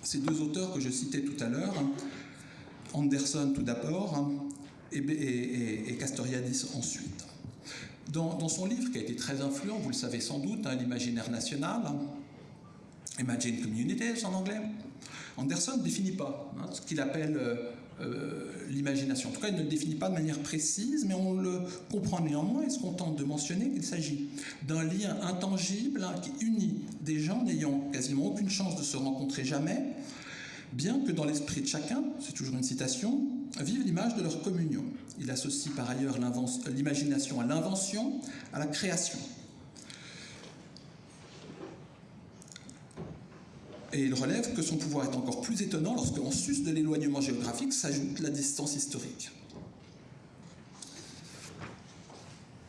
ces deux auteurs que je citais tout à l'heure, Anderson tout d'abord et, Castoriadis ensuite. Dans, dans, son livre, qui a été très influent, vous le savez sans doute, hein, L'imaginaire national, Imagine Communities en anglais, Anderson ne définit pas hein, ce qu'il appelle euh, euh, l'imagination. En tout cas, il ne le définit pas de manière précise, mais on le comprend néanmoins et se contente de mentionner qu'il s'agit d'un lien intangible hein, qui unit des gens n'ayant quasiment aucune chance de se rencontrer jamais, bien que dans l'esprit de chacun, c'est toujours une citation, vivent l'image de leur communion. Il associe par ailleurs l'imagination à l'invention, à la création. Et il relève que son pouvoir est encore plus étonnant lorsque, en sus de l'éloignement géographique, s'ajoute la distance historique.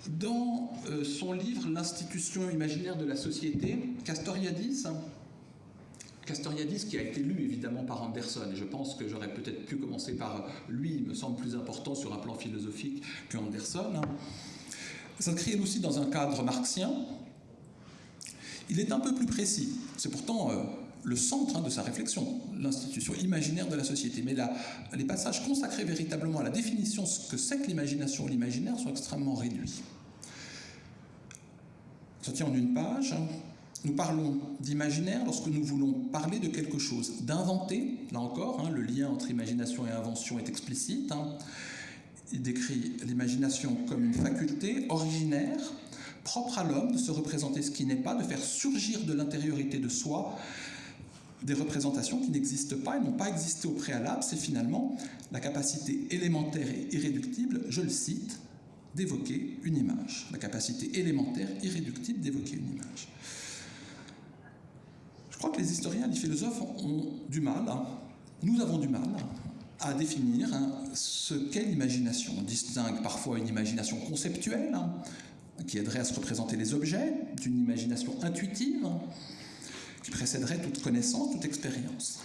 Dans euh, son livre L'institution imaginaire de la société, Castoriadis, Castoriadis qui a été lu évidemment par Anderson, et je pense que j'aurais peut-être pu commencer par lui, il me semble plus important sur un plan philosophique que Anderson, s'inscrit aussi dans un cadre marxien. Il est un peu plus précis. C'est pourtant euh, le centre hein, de sa réflexion, l'institution imaginaire de la société. Mais là, les passages consacrés véritablement à la définition de ce que c'est que l'imagination ou l'imaginaire sont extrêmement réduits. Ça tient en une page. Nous parlons d'imaginaire lorsque nous voulons parler de quelque chose d'inventé. Là encore, hein, le lien entre imagination et invention est explicite. Hein. Il décrit l'imagination comme une faculté originaire, propre à l'homme, de se représenter ce qui n'est pas, de faire surgir de l'intériorité de soi des représentations qui n'existent pas et n'ont pas existé au préalable, c'est finalement la capacité élémentaire et irréductible, je le cite, d'évoquer une image. La capacité élémentaire, irréductible d'évoquer une image. Je crois que les historiens les philosophes ont du mal, hein. nous avons du mal à définir hein, ce qu'est l'imagination. On distingue parfois une imagination conceptuelle, hein, qui aiderait à se représenter les objets, d'une imagination intuitive, qui précéderait toute connaissance, toute expérience.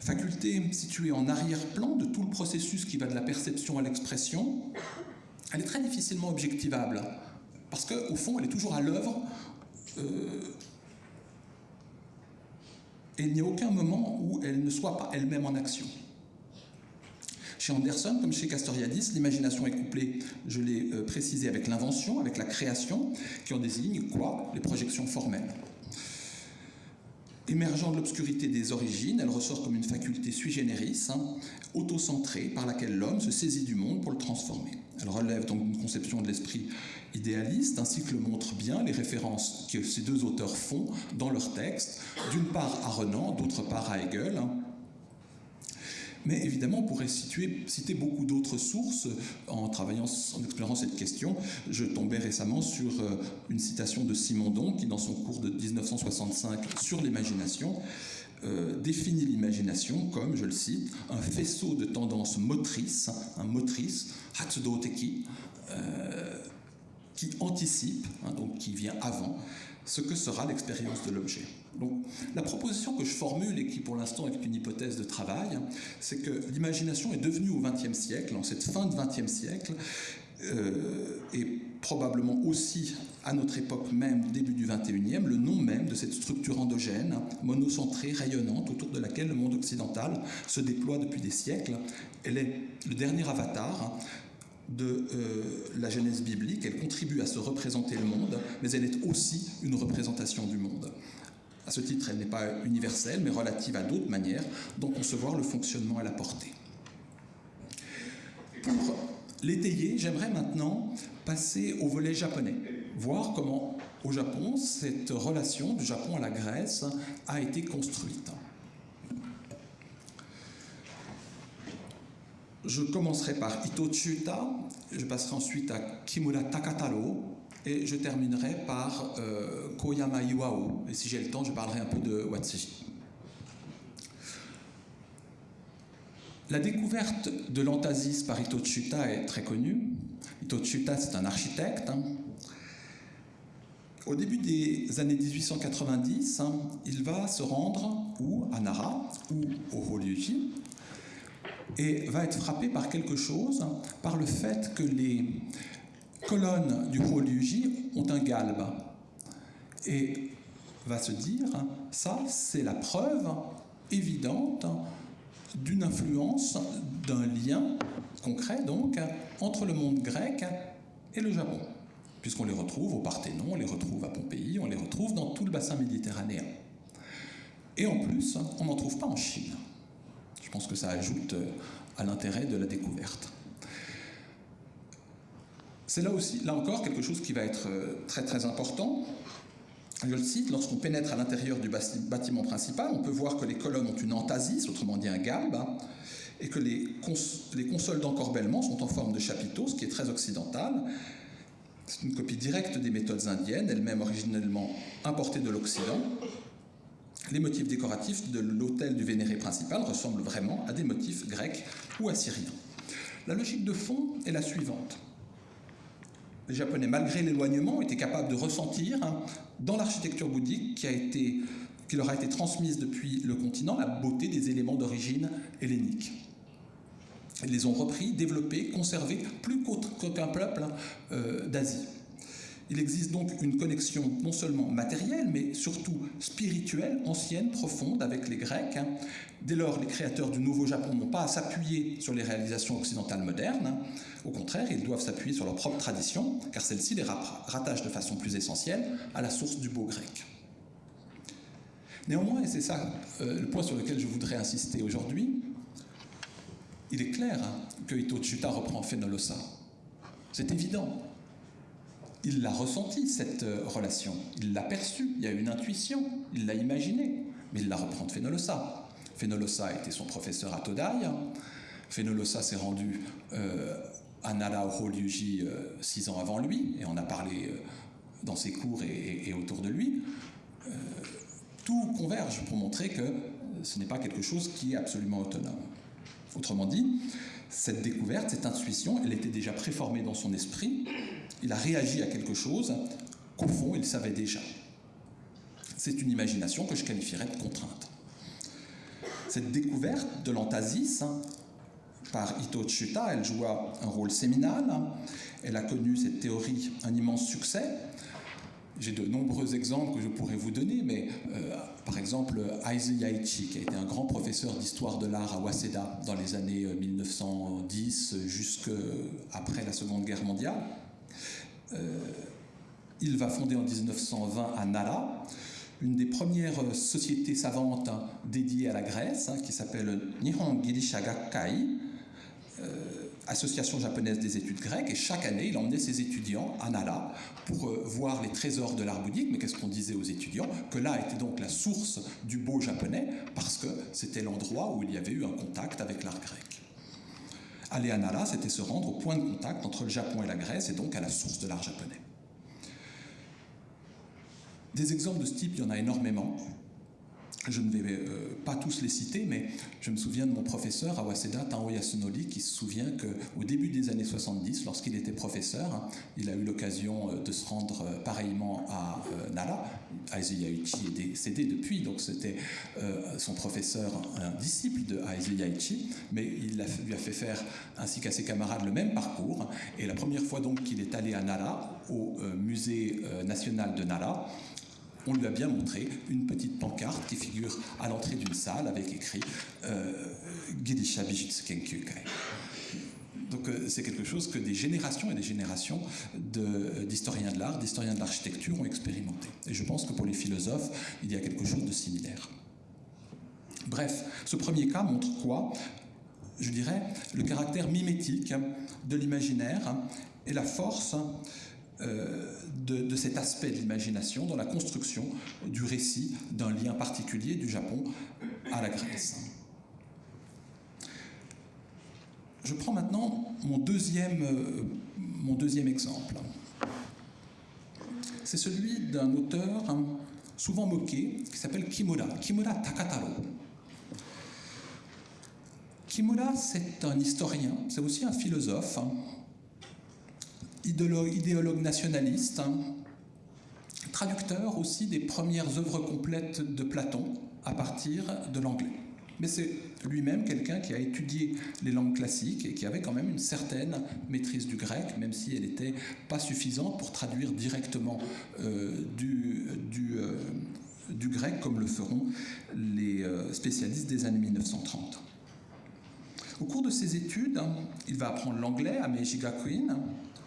Faculté située en arrière-plan de tout le processus qui va de la perception à l'expression, elle est très difficilement objectivable, parce qu'au fond, elle est toujours à l'œuvre, euh, et il n'y a aucun moment où elle ne soit pas elle-même en action. Chez Anderson, comme chez Castoriadis, l'imagination est couplée, je l'ai euh, précisé, avec l'invention, avec la création, qui en désigne quoi? Les projections formelles. Émergeant de l'obscurité des origines, elle ressort comme une faculté sui generis, hein, auto-centrée, par laquelle l'homme se saisit du monde pour le transformer. Elle relève donc d'une conception de l'esprit idéaliste, ainsi que le montrent bien les références que ces deux auteurs font dans leurs textes, d'une part à Renan, d'autre part à Hegel, hein, mais évidemment, on pourrait citer beaucoup d'autres sources en travaillant, en explorant cette question. Je tombais récemment sur euh, une citation de Simondon qui, dans son cours de 1965 sur l'imagination, euh, définit l'imagination comme, je le cite, un faisceau de tendances motrices, un motrice, Hatsudoteki, euh, qui anticipe, hein, donc qui vient avant, ce que sera l'expérience de l'objet. Donc, la proposition que je formule et qui pour l'instant est une hypothèse de travail, c'est que l'imagination est devenue au XXe siècle, en cette fin de XXe siècle, euh, et probablement aussi à notre époque même, début du 21e, le nom même de cette structure endogène, monocentrée, rayonnante, autour de laquelle le monde occidental se déploie depuis des siècles. Elle est le dernier avatar de euh, la Genèse biblique, elle contribue à se représenter le monde, mais elle est aussi une représentation du monde. À ce titre, elle n'est pas universelle, mais relative à d'autres manières dont concevoir le fonctionnement et la portée. Pour l'étayer, j'aimerais maintenant passer au volet japonais, voir comment au Japon cette relation du Japon à la Grèce a été construite. Je commencerai par Ito Chuta, je passerai ensuite à Kimura Takataro, et je terminerai par euh, Koyama Iwao. Et si j'ai le temps, je parlerai un peu de Watsuji. La découverte de l'antasis par Ito Chuta est très connue. Ito Chuta, c'est un architecte. Hein. Au début des années 1890, hein, il va se rendre ou à Nara ou au Horyuji, et va être frappé par quelque chose, par le fait que les colonnes du Horyuji ont un galbe. Et va se dire, ça c'est la preuve évidente d'une influence, d'un lien concret donc, entre le monde grec et le Japon, puisqu'on les retrouve au Parthénon, on les retrouve à Pompéi, on les retrouve dans tout le bassin méditerranéen. Et en plus, on n'en trouve pas en Chine. Je pense que ça ajoute à l'intérêt de la découverte. C'est là aussi, là encore, quelque chose qui va être euh, très important. Je le cite, lorsqu'on pénètre à l'intérieur du bâtiment principal, on peut voir que les colonnes ont une entasis, autrement dit un galbe, hein, et que les, les consoles d'encorbellement sont en forme de chapiteaux, ce qui est très occidental. C'est une copie directe des méthodes indiennes, elles-mêmes originellement importées de l'Occident, les motifs décoratifs de l'autel du vénéré principal ressemblent vraiment à des motifs grecs ou assyriens. La logique de fond est la suivante. Les Japonais, malgré l'éloignement, étaient capables de ressentir hein, dans l'architecture bouddhique qui, leur a été transmise depuis le continent la beauté des éléments d'origine hellénique. Ils les ont repris, développés, conservés, plus qu'aucun peuple hein, euh, d'Asie. Il existe donc une connexion non seulement matérielle, mais surtout spirituelle, ancienne, profonde avec les Grecs. Dès lors, les créateurs du Nouveau Japon n'ont pas à s'appuyer sur les réalisations occidentales modernes. Au contraire, ils doivent s'appuyer sur leur propre tradition, car celle-ci les rattache de façon plus essentielle à la source du beau grec. Néanmoins, et c'est ça euh, le point sur lequel je voudrais insister aujourd'hui, il est clair hein, que Ito Tsuta reprend Phénolosa. C'est évident il l'a ressenti, cette euh, relation. Il l'a perçue, il y a une intuition, il l'a imaginée, mais il la reprend de Fénolosa. Fénolosa était son professeur à Todai. Fénolosa s'est rendu euh, à Nara au euh, six ans avant lui, et on a parlé dans ses cours et, autour de lui. tout converge pour montrer que ce n'est pas quelque chose qui est absolument autonome. Autrement dit, cette découverte, cette intuition, elle était déjà préformée dans son esprit, il a réagi à quelque chose qu'au fond, il savait déjà. C'est une imagination que je qualifierais de contrainte. Cette découverte de l'antasis, hein, par Ito Tsuta, elle joua un rôle séminal. Elle a connu cette théorie un immense succès. J'ai de nombreux exemples que je pourrais vous donner, mais euh, par exemple Aizu Yaichi, qui a été un grand professeur d'histoire de l'art à Waseda dans les années 1910 euh, jusqu'après la Seconde Guerre mondiale, euh, il va fonder en 1920 à Nara une des premières sociétés savantes dédiées à la Grèce, hein, qui s'appelle Nihon Girisha euh, association japonaise des études grecques, et chaque année, il emmenait ses étudiants à Nara pour euh, voir les trésors de l'art bouddhique. Mais qu'est-ce qu'on disait aux étudiants? Que là était donc la source du beau japonais, parce que c'était l'endroit où il y avait eu un contact avec l'art grec. Aller à Nara, c'était se rendre au point de contact entre le Japon et la Grèce, et donc à la source de l'art japonais. Des exemples de ce type, il y en a énormément. Je ne vais euh, pas tous les citer, mais je me souviens de mon professeur à Waseda, Tao Yasunori, qui se souvient qu'au début des années 70, lorsqu'il était professeur, hein, il a eu l'occasion euh, de se rendre euh, pareillement à Nara. Aizu Yaichi est décédé depuis, donc c'était son professeur, un disciple de Aizu Yaichi, mais il lui a fait faire, ainsi qu'à ses camarades, le même parcours. Et la première fois donc qu'il est allé à Nara, au musée national de Nara, on lui a bien montré une petite pancarte qui figure à l'entrée d'une salle avec écrit euh, Kenkyukai. Donc euh, c'est quelque chose que des générations et des générations d'historiens de, l'art, d'historiens de l'architecture ont expérimenté. Et je pense que pour les philosophes, il y a quelque chose de similaire. Bref, ce premier cas montre quoi? Je dirais le caractère mimétique de l'imaginaire et la force euh, de, cet aspect de l'imagination dans la construction du récit d'un lien particulier du Japon à la Grèce. Je prends maintenant mon deuxième, euh, mon deuxième exemple. C'est celui d'un auteur souvent moqué qui s'appelle Kimura, Kimura Takataro. Kimura, c'est un historien, c'est aussi un philosophe, idéologue, nationaliste, hein. traducteur aussi des premières œuvres complètes de Platon à partir de l'anglais. Mais c'est lui-même quelqu'un qui a étudié les langues classiques et qui avait quand même une certaine maîtrise du grec, même si elle n'était pas suffisante pour traduire directement euh, du, euh, du, grec comme le feront les euh, spécialistes des années 1930. Au cours de ses études, il va apprendre l'anglais à Meiji Gakuin,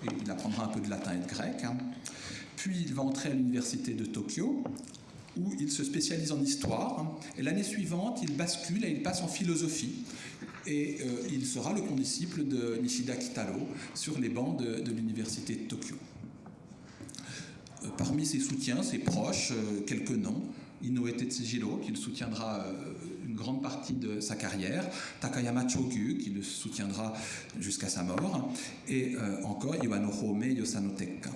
il apprendra un peu de latin et de grec. Hein. Puis il va entrer à l'université de Tokyo, où il se spécialise en histoire. Et l'année suivante, il bascule et il passe en philosophie. Et euh, il sera le condisciple de Nishida Kitaro sur les bancs de, l'université de Tokyo. Euh, parmi ses soutiens, ses proches, euh, quelques noms. Inoue Tetsujiro, qui le soutiendra grande partie de sa carrière, Takayama Chogyu, qui le soutiendra jusqu'à sa mort, et euh, encore Iwano Home Yosanoteka.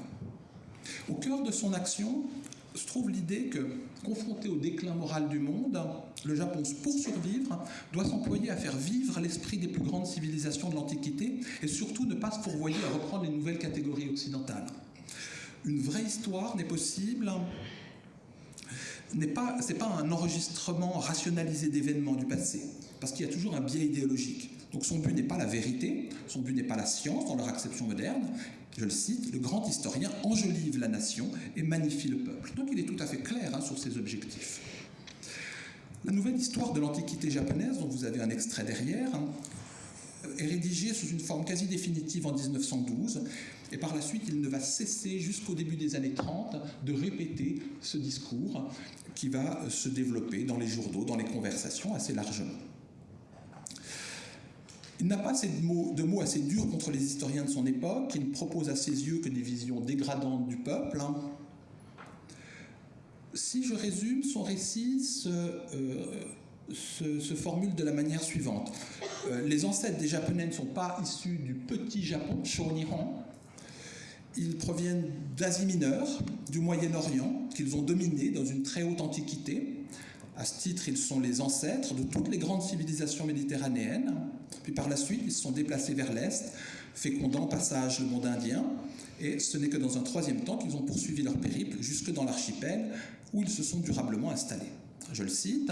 Au cœur de son action se trouve l'idée que, confronté au déclin moral du monde, le Japon, pour survivre, doit s'employer à faire vivre l'esprit des plus grandes civilisations de l'Antiquité et surtout ne pas se fourvoyer à reprendre les nouvelles catégories occidentales. Une vraie histoire n'est possible n'est pas, un enregistrement rationalisé d'événements du passé, parce qu'il y a toujours un biais idéologique. Donc son but n'est pas la vérité, son but n'est pas la science dans leur acception moderne. Je le cite, le grand historien enjolive la nation et magnifie le peuple. Donc il est tout à fait clair hein, sur ses objectifs. La nouvelle histoire de l'Antiquité japonaise, dont vous avez un extrait derrière, hein, est rédigée sous une forme quasi définitive en 1912 et par la suite il ne va cesser jusqu'au début des années 30 de répéter ce discours qui va se développer dans les journaux, dans les conversations assez largement. Il n'a pas de mots, de mots, assez durs contre les historiens de son époque, qui ne propose à ses yeux que des visions dégradantes du peuple. Si je résume, son récit se, se, formule de la manière suivante. Euh, les ancêtres des Japonais ne sont pas issus du petit Japon, Shonihon, ils proviennent d'Asie mineure, du Moyen-Orient, qu'ils ont dominé dans une très haute antiquité. À ce titre, ils sont les ancêtres de toutes les grandes civilisations méditerranéennes. Puis par la suite, ils se sont déplacés vers l'Est, fécondant passage le monde indien. Et ce n'est que dans un troisième temps qu'ils ont poursuivi leur périple jusque dans l'archipel, où ils se sont durablement installés. Je le cite.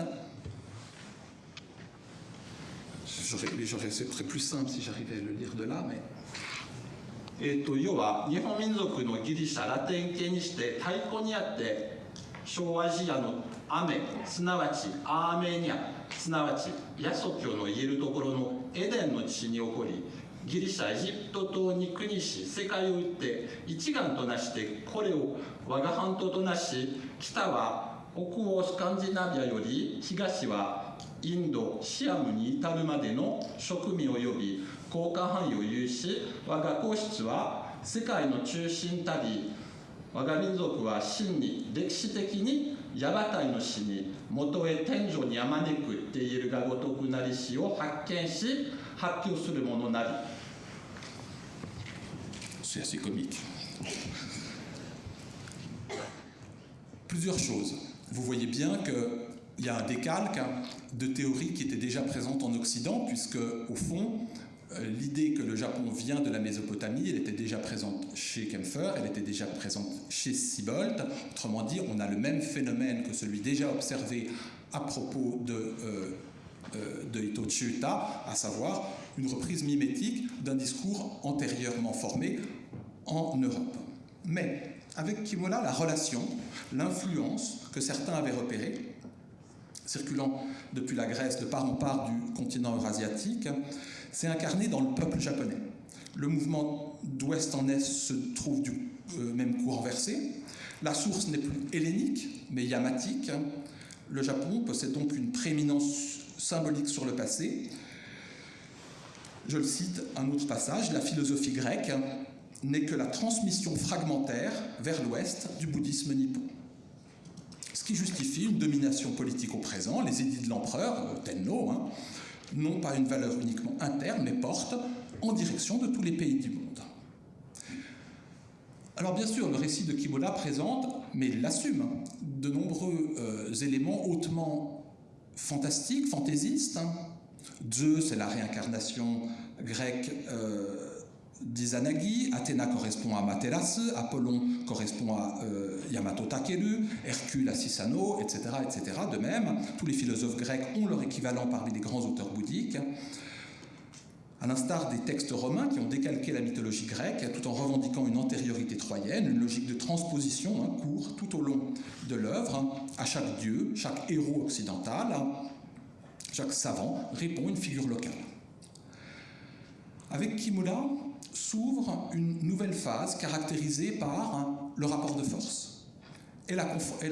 Ce serait plus simple si j'arrivais à le lire de là, mais えーと、要は日本民族のギリシャラテン系にして太鼓にあって小アジアの雨すなわちアーメニアすなわちヤソ教の言えるところのエデンの地に起こりギリシャエジプト島に国し世界を打って一丸となしてこれを我が半島となし北は北欧スカンジナビアより東はインドシアムに至るまでの植民を呼び交換範囲を有し我が皇室は世界の中心たり我が民族は真に歴史的にヤバタイの死に元へ天井にあまねくって言えるがごとくなり死を発見し発表するものなり C'est assez comique. Plusieurs choses. Vous voyez bien que il y a un décalque de théories qui étaient déjà présentes en Occident, puisque, au fond, euh, l'idée que le Japon vient de la Mésopotamie, elle était déjà présente chez Kempfer, elle était déjà présente chez Siebold. Autrement dit, on a le même phénomène que celui déjà observé à propos de, euh, euh, à savoir une reprise mimétique d'un discours antérieurement formé en Europe. Mais avec Kimola, la relation, l'influence que certains avaient repérée, circulant depuis la Grèce de part en part du continent eurasiatique, s'est incarné dans le peuple japonais. Le mouvement d'ouest en est se trouve du euh, même coup renversé. La source n'est plus hellénique, mais yamatique. Le Japon possède donc une prééminence symbolique sur le passé. Je le cite, un autre passage, la philosophie grecque n'est que la transmission fragmentaire vers l'ouest du bouddhisme nippon. Ce qui justifie une domination politique au présent, les édits de l'empereur, euh, Tenno, hein, n'ont pas une valeur uniquement interne, mais portent en direction de tous les pays du monde. Alors bien sûr, le récit de Kimola présente, mais il l'assume, de nombreux euh, éléments hautement fantastiques, fantaisistes. Hein. Zeus, c'est la réincarnation grecque euh, d'Izanagi, Athéna correspond à Materasu, Apollon correspond à euh, Yamato Takeru, Hercule à Sisano, etc., etc. De même, tous les philosophes grecs ont leur équivalent parmi les grands auteurs bouddhiques. À l'instar des textes romains qui ont décalqué la mythologie grecque tout en revendiquant une antériorité troyenne, une logique de transposition hein, court tout au long de l'œuvre, à chaque dieu, chaque héros occidental, chaque savant répond une figure locale. Avec Kimura, s'ouvre une nouvelle phase caractérisée par le rapport de force et la,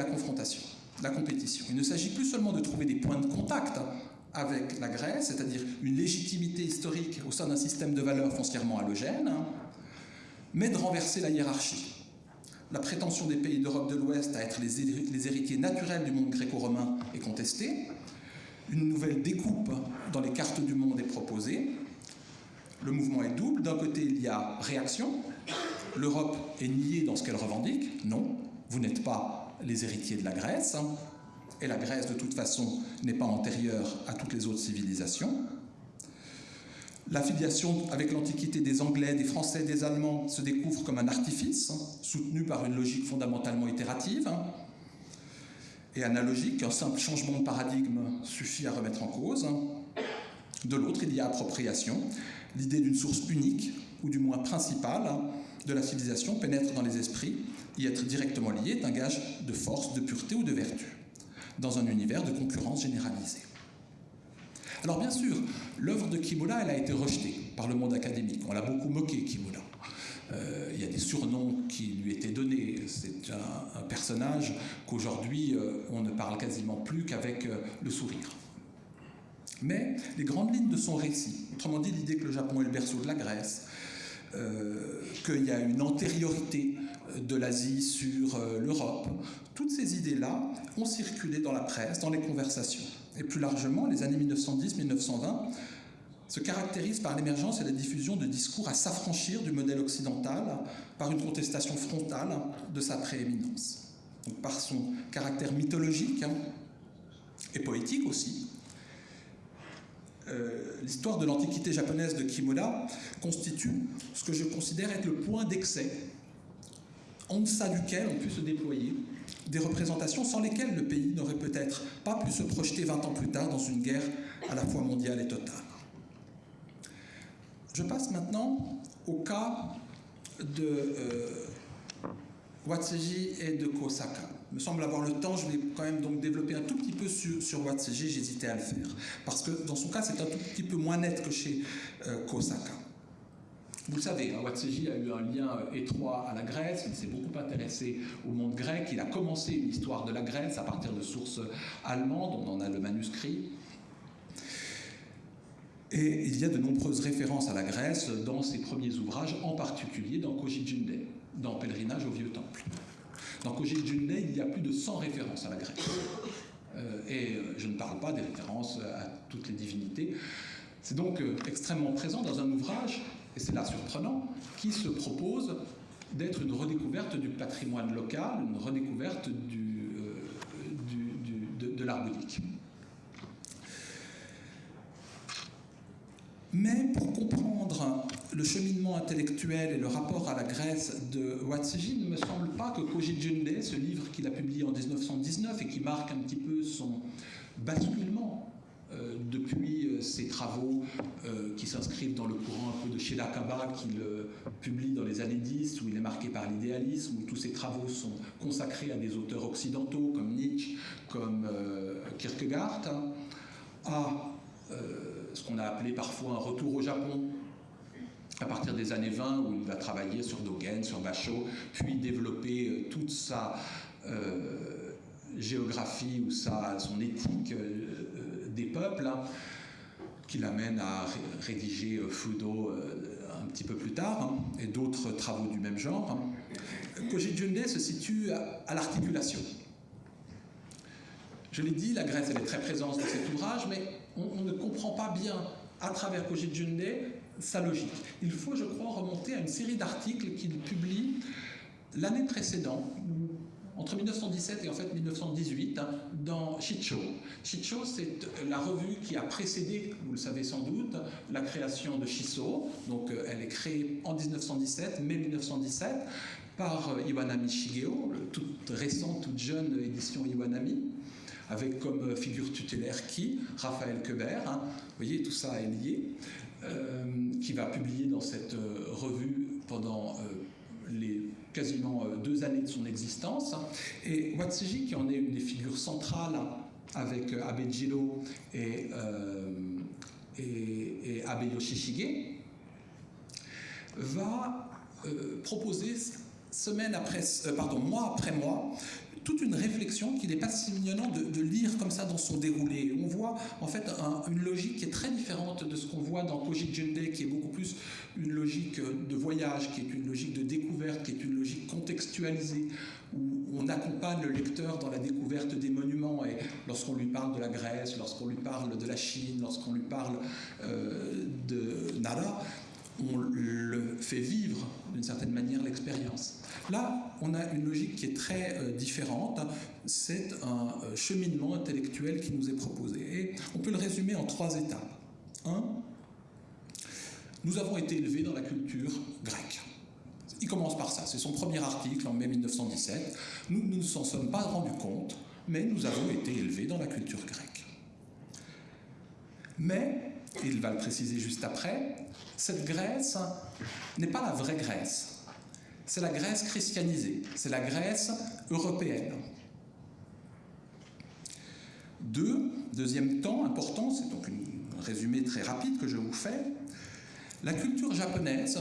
confrontation, la compétition. Il ne s'agit plus seulement de trouver des points de contact avec la Grèce, c'est-à-dire une légitimité historique au sein d'un système de valeurs foncièrement halogène, mais de renverser la hiérarchie. La prétention des pays d'Europe de l'Ouest à être les héritiers naturels du monde gréco-romain est contestée. Une nouvelle découpe dans les cartes du monde est proposée, le mouvement est double. D'un côté, il y a réaction. L'Europe est niée dans ce qu'elle revendique. Non, vous n'êtes pas les héritiers de la Grèce. Et la Grèce, de toute façon, n'est pas antérieure à toutes les autres civilisations. L'affiliation avec l'Antiquité des Anglais, des Français, des Allemands se découvre comme un artifice, soutenu par une logique fondamentalement itérative et analogique. Un simple changement de paradigme suffit à remettre en cause. De l'autre, il y a appropriation, l'idée d'une source unique, ou du moins principale, de la civilisation pénètre dans les esprits. Y être directement lié est un gage de force, de pureté ou de vertu, dans un univers de concurrence généralisée. Alors bien sûr, l'œuvre de Kimura, elle a été rejetée par le monde académique. On l'a beaucoup moqué, Kimura. Euh, il y a des surnoms qui lui étaient donnés. C'est un, personnage qu'aujourd'hui, euh, on ne parle quasiment plus qu'avec euh, le sourire. Mais les grandes lignes de son récit, autrement dit l'idée que le Japon est le berceau de la Grèce, euh, qu'il y a une antériorité de l'Asie sur euh, l'Europe, toutes ces idées-là ont circulé dans la presse, dans les conversations. Et plus largement, les années 1910-1920 se caractérisent par l'émergence et la diffusion de discours à s'affranchir du modèle occidental par une contestation frontale de sa prééminence. Par son caractère mythologique hein, et poétique aussi, euh, l'histoire de l'antiquité japonaise de Kimura constitue ce que je considère être le point d'excès en deçà duquel on peut se déployer des représentations sans lesquelles le pays n'aurait peut-être pas pu se projeter 20 ans plus tard dans une guerre à la fois mondiale et totale. Je passe maintenant au cas de euh, Watsuji et de Kosaka me semble avoir le temps, je vais quand même donc développer un tout petit peu sur, sur j'hésitais à le faire. Parce que dans son cas, c'est un tout petit peu moins net que chez euh, Kosaka. Vous le savez, hein, a eu un lien euh, étroit à la Grèce, il s'est beaucoup intéressé au monde grec, il a commencé une histoire de la Grèce à partir de sources allemandes, on en a le manuscrit. Et il y a de nombreuses références à la Grèce dans ses premiers ouvrages, en particulier dans Kojijunde, dans Pèlerinage au Vieux Temple. Dans Koji Junne, il y a plus de 100 références à la Grèce. Euh, et euh, je ne parle pas des références à toutes les divinités. C'est donc euh, extrêmement présent dans un ouvrage, et c'est là surprenant, qui se propose d'être une redécouverte du patrimoine local, une redécouverte de, de l'art bouddhique. Mais pour comprendre le cheminement intellectuel et le rapport à la Grèce de Watsuji, il ne me semble pas que Koji Junde, ce livre qu'il a publié en 1919 et qui marque un petit peu son basculement euh, depuis euh, ses travaux euh, qui s'inscrivent dans le courant un peu de Shilakaba qu'il publie dans les années 10, où il est marqué par l'idéalisme, où tous ses travaux sont consacrés à des auteurs occidentaux comme Nietzsche, comme Kierkegaard, à ce qu'on a appelé parfois un retour au Japon, à partir des années 20, où il va travailler sur Dogen, sur Basho, puis développer euh, toute sa euh, géographie ou sa, son éthique euh, des peuples, hein, qui l'amène à rédiger Fudo un petit peu plus tard, hein, et d'autres travaux du même genre. Hein. Koji Junde se situe à, l'articulation. Je l'ai dit, la Grèce elle est très présente dans cet ouvrage, mais on, ne comprend pas bien à travers Koji Junde sa logique. Il faut, je crois, remonter à une série d'articles qu'il publie l'année précédente, entre 1917 et en fait 1918, hein, dans Shicho. Shicho, c'est la revue qui a précédé, vous le savez sans doute, la création de Shiso. Donc euh, elle est créée en 1917, mai 1917, par euh, Iwanami Shigeo, toute récente, toute jeune édition Iwanami avec comme figure tutélaire qui? Raphaël Quebert. Hein. vous voyez, tout ça est lié. Euh, qui va publier dans cette euh, revue pendant euh, les quasiment deux années de son existence. Et Watsuji, qui en est une des figures centrales avec Abe Jiro et, et, Abe Yoshishige, va proposer semaine après, pardon, mois après mois, toute une réflexion qu'il n'est pas si mignonnant de, lire comme ça dans son déroulé. On voit en fait une logique qui est très différente de ce qu'on voit dans Koji Junde, qui est beaucoup plus une logique de voyage, qui est une logique de découverte, qui est une logique contextualisée, où on accompagne le lecteur dans la découverte des monuments. Et lorsqu'on lui parle de la Grèce, lorsqu'on lui parle de la Chine, lorsqu'on lui parle euh, de Nara, on le fait vivre d'une certaine manière l'expérience. Là, on a une logique qui est très euh, différente. C'est un euh, cheminement intellectuel qui nous est proposé. Et on peut le résumer en trois étapes. Un, nous avons été élevés dans la culture grecque. Il commence par ça, c'est son premier article en mai 1917. Nous ne nous en sommes pas rendus compte, mais nous avons été élevés dans la culture grecque. Mais, il va le préciser juste après, cette Grèce n'est pas la vraie Grèce. C'est la Grèce christianisée, c'est la Grèce européenne. Deux, deuxième temps important, c'est donc un résumé très rapide que je vous fais, la culture japonaise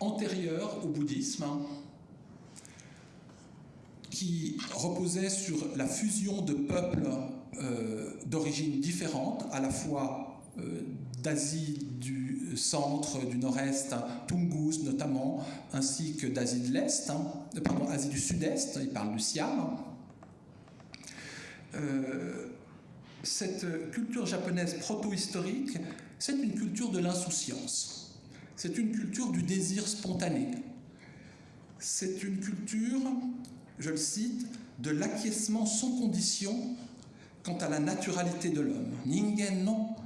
antérieure au bouddhisme, qui reposait sur la fusion de peuples euh, d'origines différentes, à la fois euh, d'Asie du centre, du nord-est, hein, Tungus notamment, ainsi que d'Asie de l'Est, hein, pardon, Asie du Sud-Est, il parle du Siam. Euh, cette culture japonaise proto-historique, c'est une culture de l'insouciance. C'est une culture du désir spontané. C'est une culture, je le cite, de l'acquiescement sans condition quant à la naturalité de l'homme. Ningen non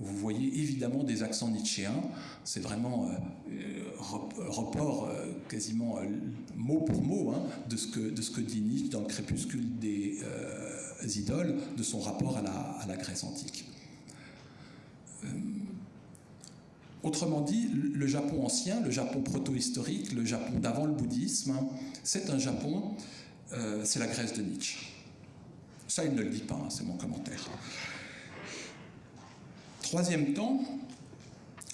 vous voyez évidemment des accents nietzschéens, c'est vraiment euh, euh, report euh, quasiment mot pour mot hein, de, ce que, de ce que dit Nietzsche dans le crépuscule des idoles, de son rapport à la, à la Grèce antique. Autrement dit, le Japon ancien, le Japon proto-historique, le Japon d'avant le bouddhisme, hein, c'est un Japon, c'est la Grèce de Nietzsche. Ça, il ne le dit pas, hein, c'est mon commentaire. Troisième temps,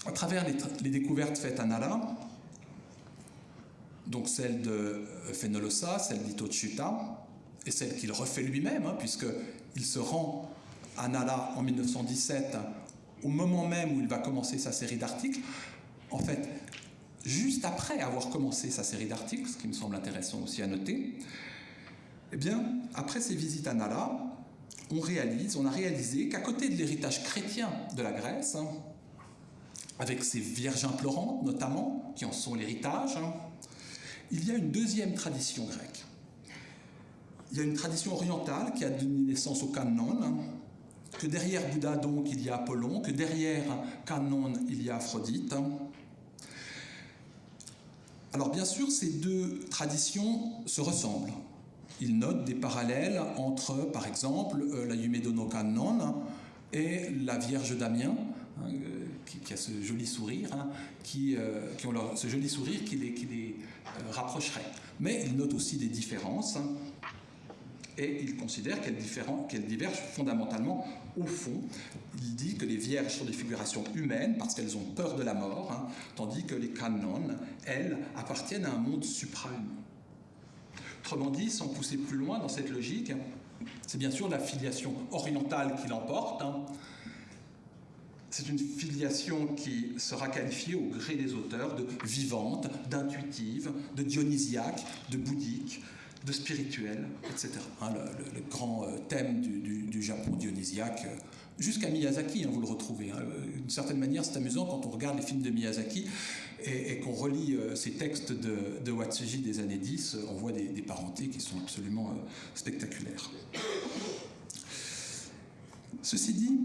à travers les, découvertes faites à Nara, donc celle de Fenolosa, celle d'Itochuta, et celle qu'il refait lui-même, hein, puisqu'il se rend à Nara en 1917, au moment même où il va commencer sa série d'articles, en fait, juste après avoir commencé sa série d'articles, ce qui me semble intéressant aussi à noter, eh bien, après ces visites à Nala, on réalise, on a réalisé qu'à côté de l'héritage chrétien de la Grèce, hein, avec ses vierges implorantes notamment, qui en sont l'héritage, hein, il y a une deuxième tradition grecque. Il y a une tradition orientale qui a donné naissance au canon, que derrière Bouddha, donc, il y a Apollon, que derrière Canon, il y a Aphrodite. Alors, bien sûr, ces deux traditions se ressemblent. Ils notent des parallèles entre, par exemple, euh, la Yumedono Canon et la Vierge d'Amiens, hein, euh, qui, a ce joli sourire, hein, qui, euh, qui, les, rapprocherait. Mais ils notent aussi des différences. Hein, et il considère qu'elles, divergent fondamentalement au fond. Il dit que les vierges sont des figurations humaines parce qu'elles ont peur de la mort, hein, tandis que les canons, elles, appartiennent à un monde suprahumain. Autrement dit, sans pousser plus loin dans cette logique, c'est bien sûr la filiation orientale qui l'emporte. Hein. C'est une filiation qui sera qualifiée au gré des auteurs de vivante, d'intuitive, de dionysiaque, de bouddhique, de spirituel, etc. Hein, le, grand euh, thème du, Japon dionysiaque, euh, jusqu'à Miyazaki, hein, vous le retrouvez. Hein. D'une certaine manière, c'est amusant quand on regarde les films de Miyazaki et, qu'on relit euh, ces textes de, de, Watsuji des années 10, on voit des, parentés qui sont absolument spectaculaires. Ceci dit,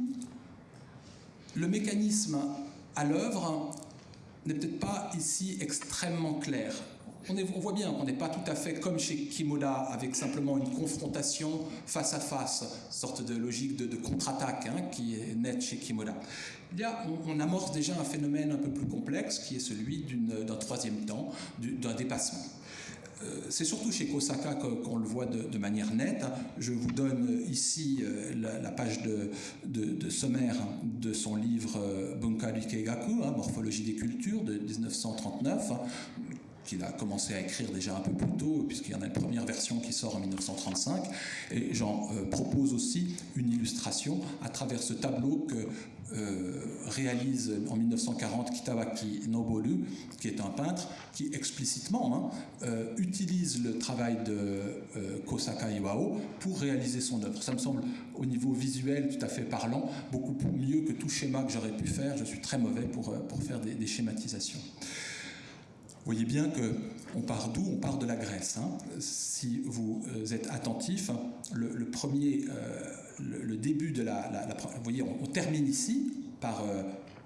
le mécanisme à l'œuvre n'est peut-être pas ici extrêmement clair on, voit bien qu'on n'est pas tout à fait comme chez Kimoda, avec simplement une confrontation face à face, sorte de logique de, contre-attaque hein, qui est nette chez Kimoda. on, amorce déjà un phénomène un peu plus complexe qui est celui d'un troisième temps, d'un dépassement. Euh, c'est surtout chez Kosaka qu'on le voit de, manière nette. Je vous donne ici euh, la, page de, sommaire de son livre euh, Bunka Rikegaku, hein, Morphologie des cultures, de 1939, qu'il a commencé à écrire déjà un peu plus tôt, puisqu'il y en a une première version qui sort en 1935. Et j'en euh, propose aussi une illustration à travers ce tableau que euh, réalise en 1940 Kitawaki Noboru, qui est un peintre qui explicitement hein, euh, utilise le travail de Kosaka Iwao pour réaliser son œuvre. Ça me semble, au niveau visuel, tout à fait parlant, beaucoup mieux que tout schéma que j'aurais pu faire. Je suis très mauvais pour, pour faire des schématisations. Vous voyez bien qu'on part d'où? On part de la Grèce. Hein. Si vous euh, êtes attentif, euh, le, début de la, Vous voyez, on, termine ici par euh,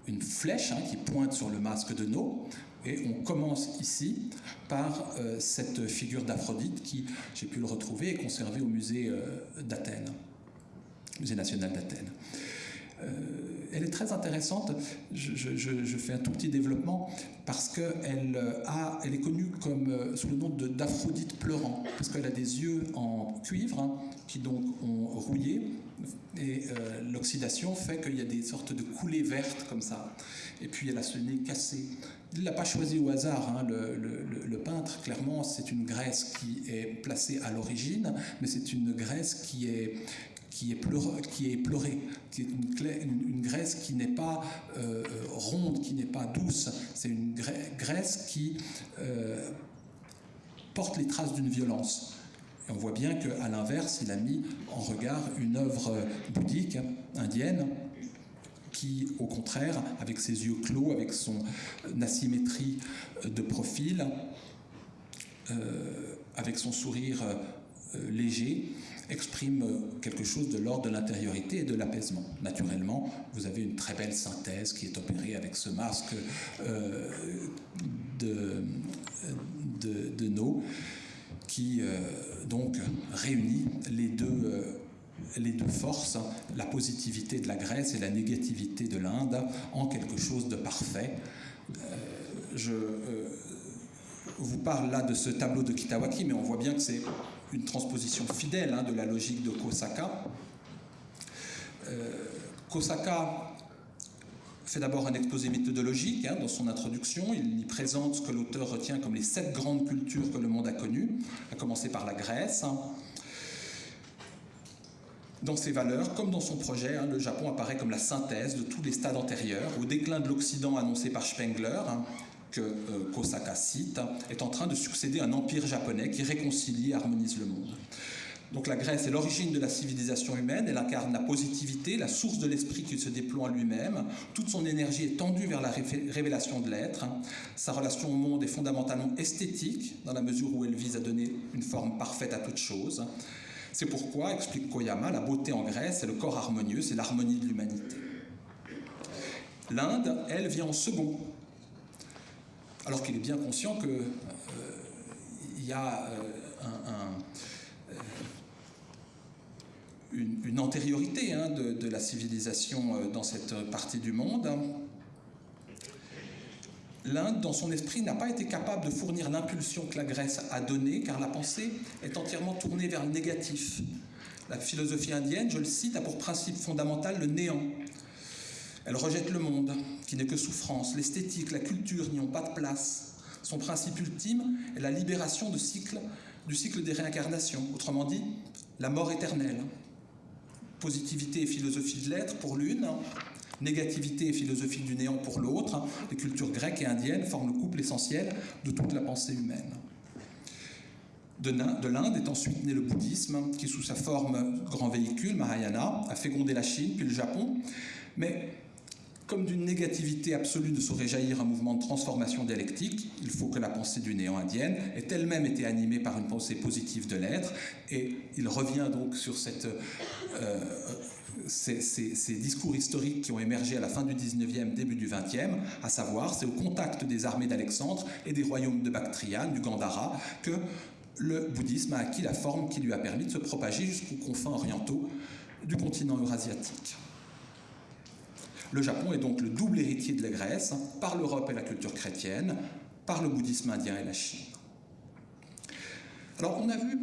une flèche hein, qui pointe sur le masque de No, et on commence ici par cette figure d'Aphrodite qui, j'ai pu le retrouver, est conservée au musée d'Athènes, musée national d'Athènes. Euh, elle est très intéressante. Je, fais un tout petit développement parce qu'elle euh, elle est connue euh, sous le nom d'Aphrodite pleurant, parce qu'elle a des yeux en cuivre hein, qui donc ont rouillé et l'oxydation fait qu'il y a des sortes de coulées vertes comme ça. Et puis elle a ce nez cassé. Il ne l'a pas choisi au hasard, hein, le, le, peintre, clairement, c'est une graisse qui est placée à l'origine, mais c'est une graisse qui est, qui est, qui est pleurée, qui est une, une, graisse qui n'est pas euh, ronde, qui n'est pas douce, c'est une graisse qui euh, porte les traces d'une violence. Et on voit bien qu'à l'inverse, il a mis en regard une œuvre bouddhique indienne qui, au contraire, avec ses yeux clos, avec son asymétrie de profil, euh, avec son sourire léger, exprime quelque chose de l'ordre de l'intériorité et de l'apaisement. Naturellement, vous avez une très belle synthèse qui est opérée avec ce masque euh, de, de, No, qui euh, donc réunit les deux, euh, les deux forces, la positivité de la Grèce et la négativité de l'Inde, en quelque chose de parfait. je vous parle là de ce tableau de Kitawaki, mais on voit bien que c'est une transposition fidèle hein, de la logique de Kosaka. Euh, Kosaka fait d'abord un exposé méthodologique hein, dans son introduction. Il y présente ce que l'auteur retient comme les sept grandes cultures que le monde a connues, à commencer par la Grèce. Dans ses valeurs, comme dans son projet, hein, le Japon apparaît comme la synthèse de tous les stades antérieurs, au déclin de l'Occident annoncé par Spengler, que euh, Kosaka cite, est en train de succéder à un empire japonais qui réconcilie et harmonise le monde. Donc la Grèce est l'origine de la civilisation humaine, elle incarne la positivité, la source de l'esprit qui se déploie en lui-même. Toute son énergie est tendue vers la révélation de l'être. Sa relation au monde est fondamentalement esthétique, dans la mesure où elle vise à donner une forme parfaite à toute chose. C'est pourquoi, explique Koyama, la beauté en Grèce, c'est le corps harmonieux, c'est l'harmonie de l'humanité. L'Inde, elle, vient en second, alors qu'il est bien conscient qu'il euh, y a euh, euh, une, antériorité hein, de, la civilisation dans cette partie du monde. L'Inde, dans son esprit, n'a pas été capable de fournir l'impulsion que la Grèce a donnée, car la pensée est entièrement tournée vers le négatif. La philosophie indienne, je le cite, a pour principe fondamental le néant. Elle rejette le monde, qui n'est que souffrance. L'esthétique, la culture n'y ont pas de place. Son principe ultime est la libération du cycle des réincarnations, autrement dit, la mort éternelle. Positivité et philosophie de l'être pour l'une, négativité et philosophie du néant pour l'autre. Les cultures grecques et indiennes forment le couple essentiel de toute la pensée humaine. De l'Inde est ensuite né le bouddhisme, qui sous sa forme grand véhicule, Mahayana, a fécondé la Chine puis le Japon. Mais comme d'une négativité absolue ne saurait jaillir un mouvement de transformation dialectique, il faut que la pensée du néant indienne ait elle-même été animée par une pensée positive de l'être, et il revient donc sur euh, ces, ces, discours historiques qui ont émergé à la fin du 19e, début du 20e, à savoir, c'est au contact des armées d'Alexandre et des royaumes de Bactriane, du Gandhara, que le bouddhisme a acquis la forme qui lui a permis de se propager jusqu'aux confins orientaux du continent eurasiatique. Le Japon est donc le double héritier de la Grèce par l'Europe et la culture chrétienne, par le bouddhisme indien et la Chine. Alors on a vu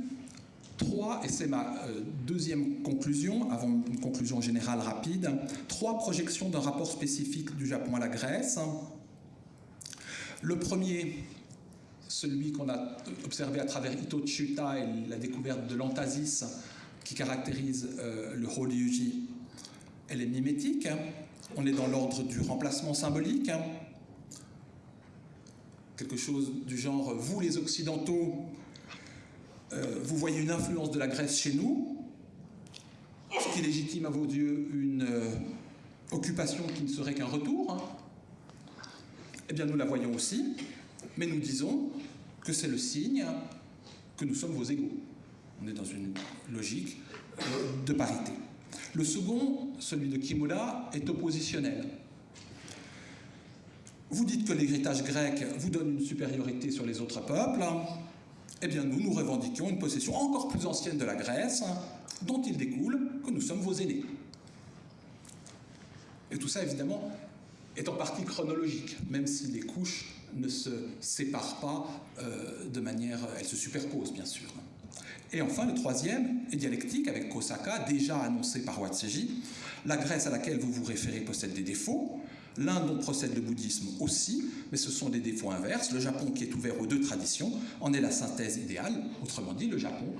trois, et c'est ma euh, deuxième conclusion, avant une conclusion générale rapide, trois projections d'un rapport spécifique du Japon à la Grèce. Le premier, celui qu'on a observé à travers Ito Chuta et la découverte de l'antasis qui caractérise euh, le Horyuji, elle est mimétique. On est dans l'ordre du remplacement symbolique. Hein. Quelque chose du genre, vous les Occidentaux, euh, vous voyez une influence de la Grèce chez nous, ce qui légitime à vos yeux une euh, occupation qui ne serait qu'un retour. Hein. Eh bien, nous la voyons aussi, mais nous disons que c'est le signe que nous sommes vos égaux. On est dans une logique euh, de parité. Le second, celui de Kimura, est oppositionnel. Vous dites que l'héritage grec vous donne une supériorité sur les autres peuples. Eh bien, nous, nous revendiquons une possession encore plus ancienne de la Grèce, dont il découle que nous sommes vos aînés. Et tout ça, évidemment, est en partie chronologique, même si les couches ne se séparent pas euh, de manière... Elles se superposent, bien sûr. Et enfin, le troisième est dialectique avec Kosaka, déjà annoncé par Watseji. La Grèce à laquelle vous vous référez possède des défauts, l'Inde dont procède le bouddhisme aussi, mais ce sont des défauts inverses. Le Japon, qui est ouvert aux deux traditions, en est la synthèse idéale. Autrement dit, le Japon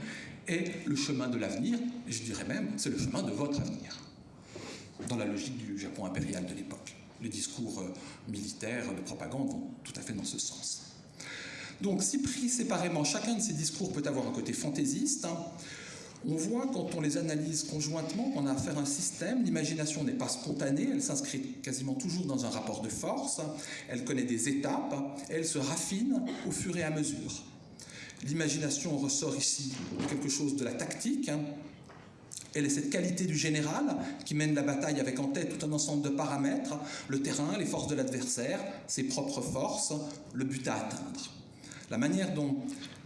est le chemin de l'avenir, je dirais même, c'est le chemin de votre avenir, dans la logique du Japon impérial de l'époque. Les discours euh, militaires de propagande vont tout à fait dans ce sens. Donc si pris séparément, chacun de ces discours peut avoir un côté fantaisiste. Hein. On voit quand on les analyse conjointement qu'on a affaire à un système, l'imagination n'est pas spontanée, elle s'inscrit quasiment toujours dans un rapport de force, elle connaît des étapes, elle se raffine au fur et à mesure. L'imagination ressort ici quelque chose de la tactique, hein. elle est cette qualité du général qui mène la bataille avec en tête tout un ensemble de paramètres, le terrain, les forces de l'adversaire, ses propres forces, le but à atteindre. La manière dont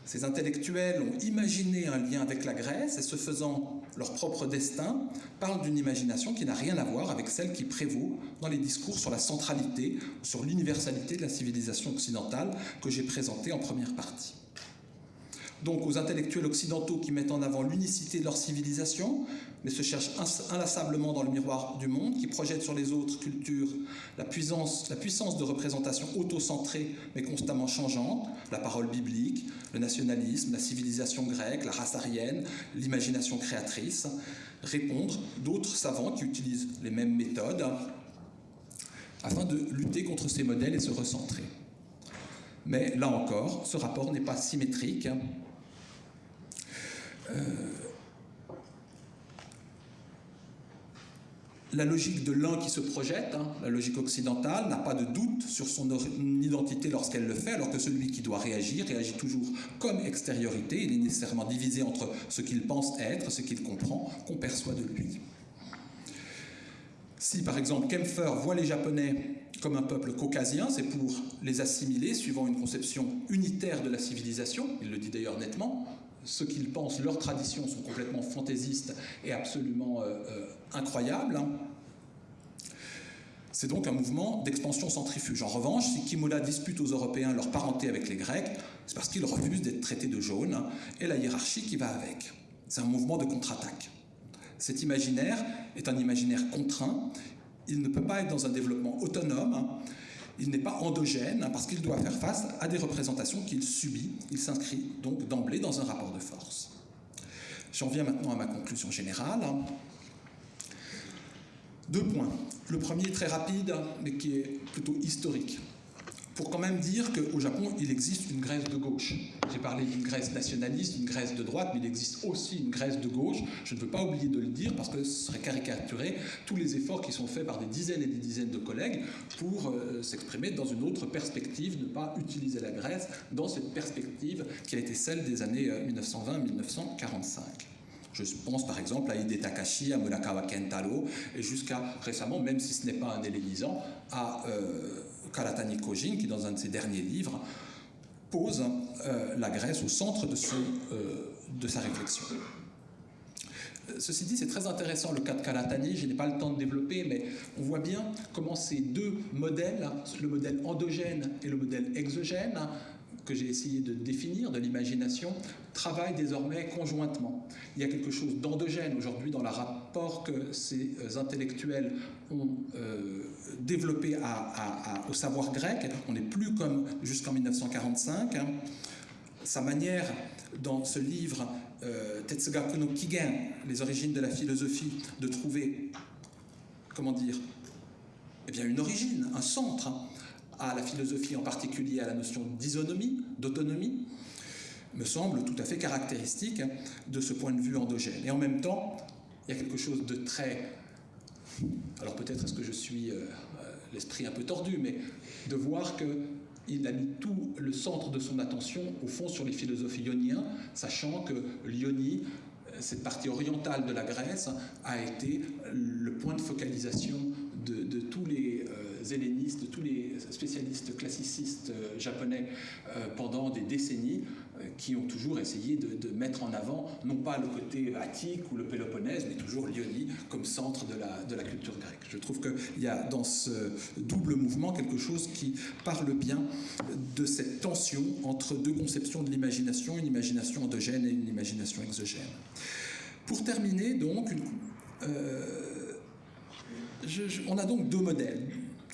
ces intellectuels ont imaginé un lien avec la Grèce et se faisant leur propre destin parle d'une imagination qui n'a rien à voir avec celle qui prévaut dans les discours sur la centralité, sur l'universalité de la civilisation occidentale que j'ai présenté en première partie. Donc aux intellectuels occidentaux qui mettent en avant l'unicité de leur civilisation, mais se cherchent inlassablement dans le miroir du monde, qui projettent sur les autres cultures la puissance, de représentation auto-centrée mais constamment changeante, la parole biblique, le nationalisme, la civilisation grecque, la race arienne, l'imagination créatrice, répondre d'autres savants qui utilisent les mêmes méthodes afin de lutter contre ces modèles et se recentrer. Mais là encore, ce rapport n'est pas symétrique. Euh, la logique de l'un qui se projette, hein, la logique occidentale, n'a pas de doute sur son identité lorsqu'elle le fait, alors que celui qui doit réagir réagit toujours comme extériorité. Il est nécessairement divisé entre ce qu'il pense être, ce qu'il comprend, qu'on perçoit de lui. Si par exemple Kempfer voit les Japonais comme un peuple caucasien, c'est pour les assimiler suivant une conception unitaire de la civilisation, il le dit d'ailleurs nettement, ce qu'ils pensent, leurs traditions sont complètement fantaisistes et absolument euh, euh, incroyables. Hein. C'est donc un mouvement d'expansion centrifuge. En revanche, si Kimura dispute aux Européens leur parenté avec les Grecs, c'est parce qu'ils refusent d'être traités de jaune hein, et la hiérarchie qui va avec. C'est un mouvement de contre-attaque. Cet imaginaire est un imaginaire contraint. Il ne peut pas être dans un développement autonome. Il n'est pas endogène hein, parce qu'il doit faire face à des représentations qu'il subit. Il s'inscrit donc d'emblée dans un rapport de force. J'en viens maintenant à ma conclusion générale. Deux points. Le premier très rapide, mais qui est plutôt historique pour quand même dire qu'au Japon, il existe une Grèce de gauche. J'ai parlé d'une Grèce nationaliste, une Grèce de droite, mais il existe aussi une Grèce de gauche. Je ne veux pas oublier de le dire parce que ce serait caricaturer tous les efforts qui sont faits par des dizaines et des dizaines de collègues pour euh, s'exprimer dans une autre perspective, ne pas utiliser la Grèce dans cette perspective qui a été celle des années 1920-1945. Euh, Je pense par exemple à Hide Takashi, à Murakawa Kentaro, et jusqu'à récemment, même si ce n'est pas un hellénisant, à euh, Karatani Kojin, qui dans un de ses derniers livres pose euh, la Grèce au centre de, euh, de sa réflexion. Ceci dit, c'est très intéressant le cas de Karatani, je n'ai pas le temps de développer, mais on voit bien comment ces deux modèles, le modèle endogène et le modèle exogène, que j'ai essayé de définir, de l'imagination, travaillent désormais conjointement. Il y a quelque chose d'endogène aujourd'hui dans le rapport que ces euh, intellectuels ont euh, développé au savoir grec. On n'est plus comme jusqu'en 1945. Hein. Sa manière, dans ce livre euh, Tetsugaku no Kigen, Les origines de la philosophie, de trouver, comment dire, eh bien une origine, un centre, hein à la philosophie, en particulier à la notion d'isonomie, d'autonomie, me semble tout à fait caractéristique de ce point de vue endogène. Et en même temps, il y a quelque chose de très... Alors peut-être est-ce que je suis euh, euh, l'esprit un peu tordu, mais de voir qu'il a mis tout le centre de son attention, au fond, sur les philosophes ioniens, sachant que l'Ionie, cette partie orientale de la Grèce, a été le point de focalisation de, tous les... Hellénistes, tous les spécialistes classicistes euh, japonais euh, pendant des décennies euh, qui ont toujours essayé de, mettre en avant non pas le côté attique ou le Péloponnèse, mais toujours l'Ionie comme centre de la, de la culture grecque. Je trouve qu'il y a dans ce double mouvement quelque chose qui parle bien de cette tension entre deux conceptions de l'imagination, une imagination endogène et une imagination exogène. Pour terminer, donc, on a donc deux modèles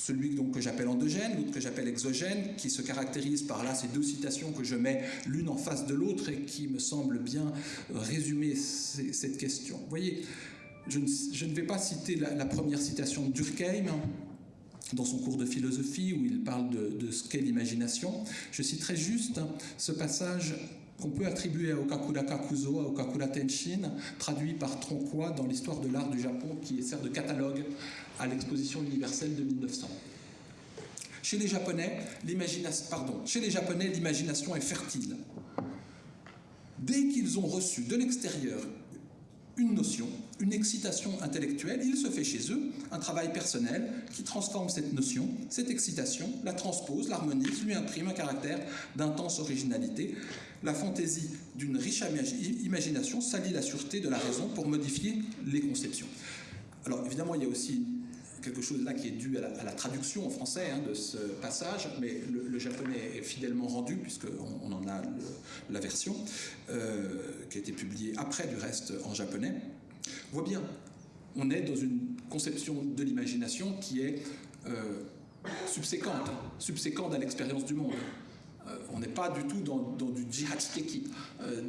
celui donc, que j'appelle endogène, l'autre que j'appelle exogène, qui se caractérise par là ces deux citations que je mets l'une en face de l'autre et qui me semblent bien résumer cette question. Vous voyez, je ne, vais pas citer la, première citation de Durkheim dans son cours de philosophie où il parle de, ce qu'est l'imagination. Je citerai juste ce passage qu'on peut attribuer à Okakura Kakuzo, à Okakura Tenshin, traduit par Tronquois dans l'histoire de l'art du Japon, qui sert de catalogue à l'exposition universelle de 1900. Chez les Japonais, l'imagination est fertile. Dès qu'ils ont reçu de l'extérieur une notion, une excitation intellectuelle, il se fait chez eux un travail personnel qui transforme cette notion, cette excitation, la transpose, l'harmonise, lui imprime un caractère d'intense originalité. La fantaisie d'une riche imagination salit la sûreté de la raison pour modifier les conceptions. Alors évidemment, il y a aussi quelque chose là qui est dû à la, traduction en français hein, de ce passage, mais le, japonais est fidèlement rendu, puisqu'on on en a la version, euh, qui a été publiée après du reste en japonais. On voit bien, on est dans une conception de l'imagination qui est euh, subséquente, subséquente à l'expérience du monde. Euh, on n'est pas du tout dans, du jihadisteki,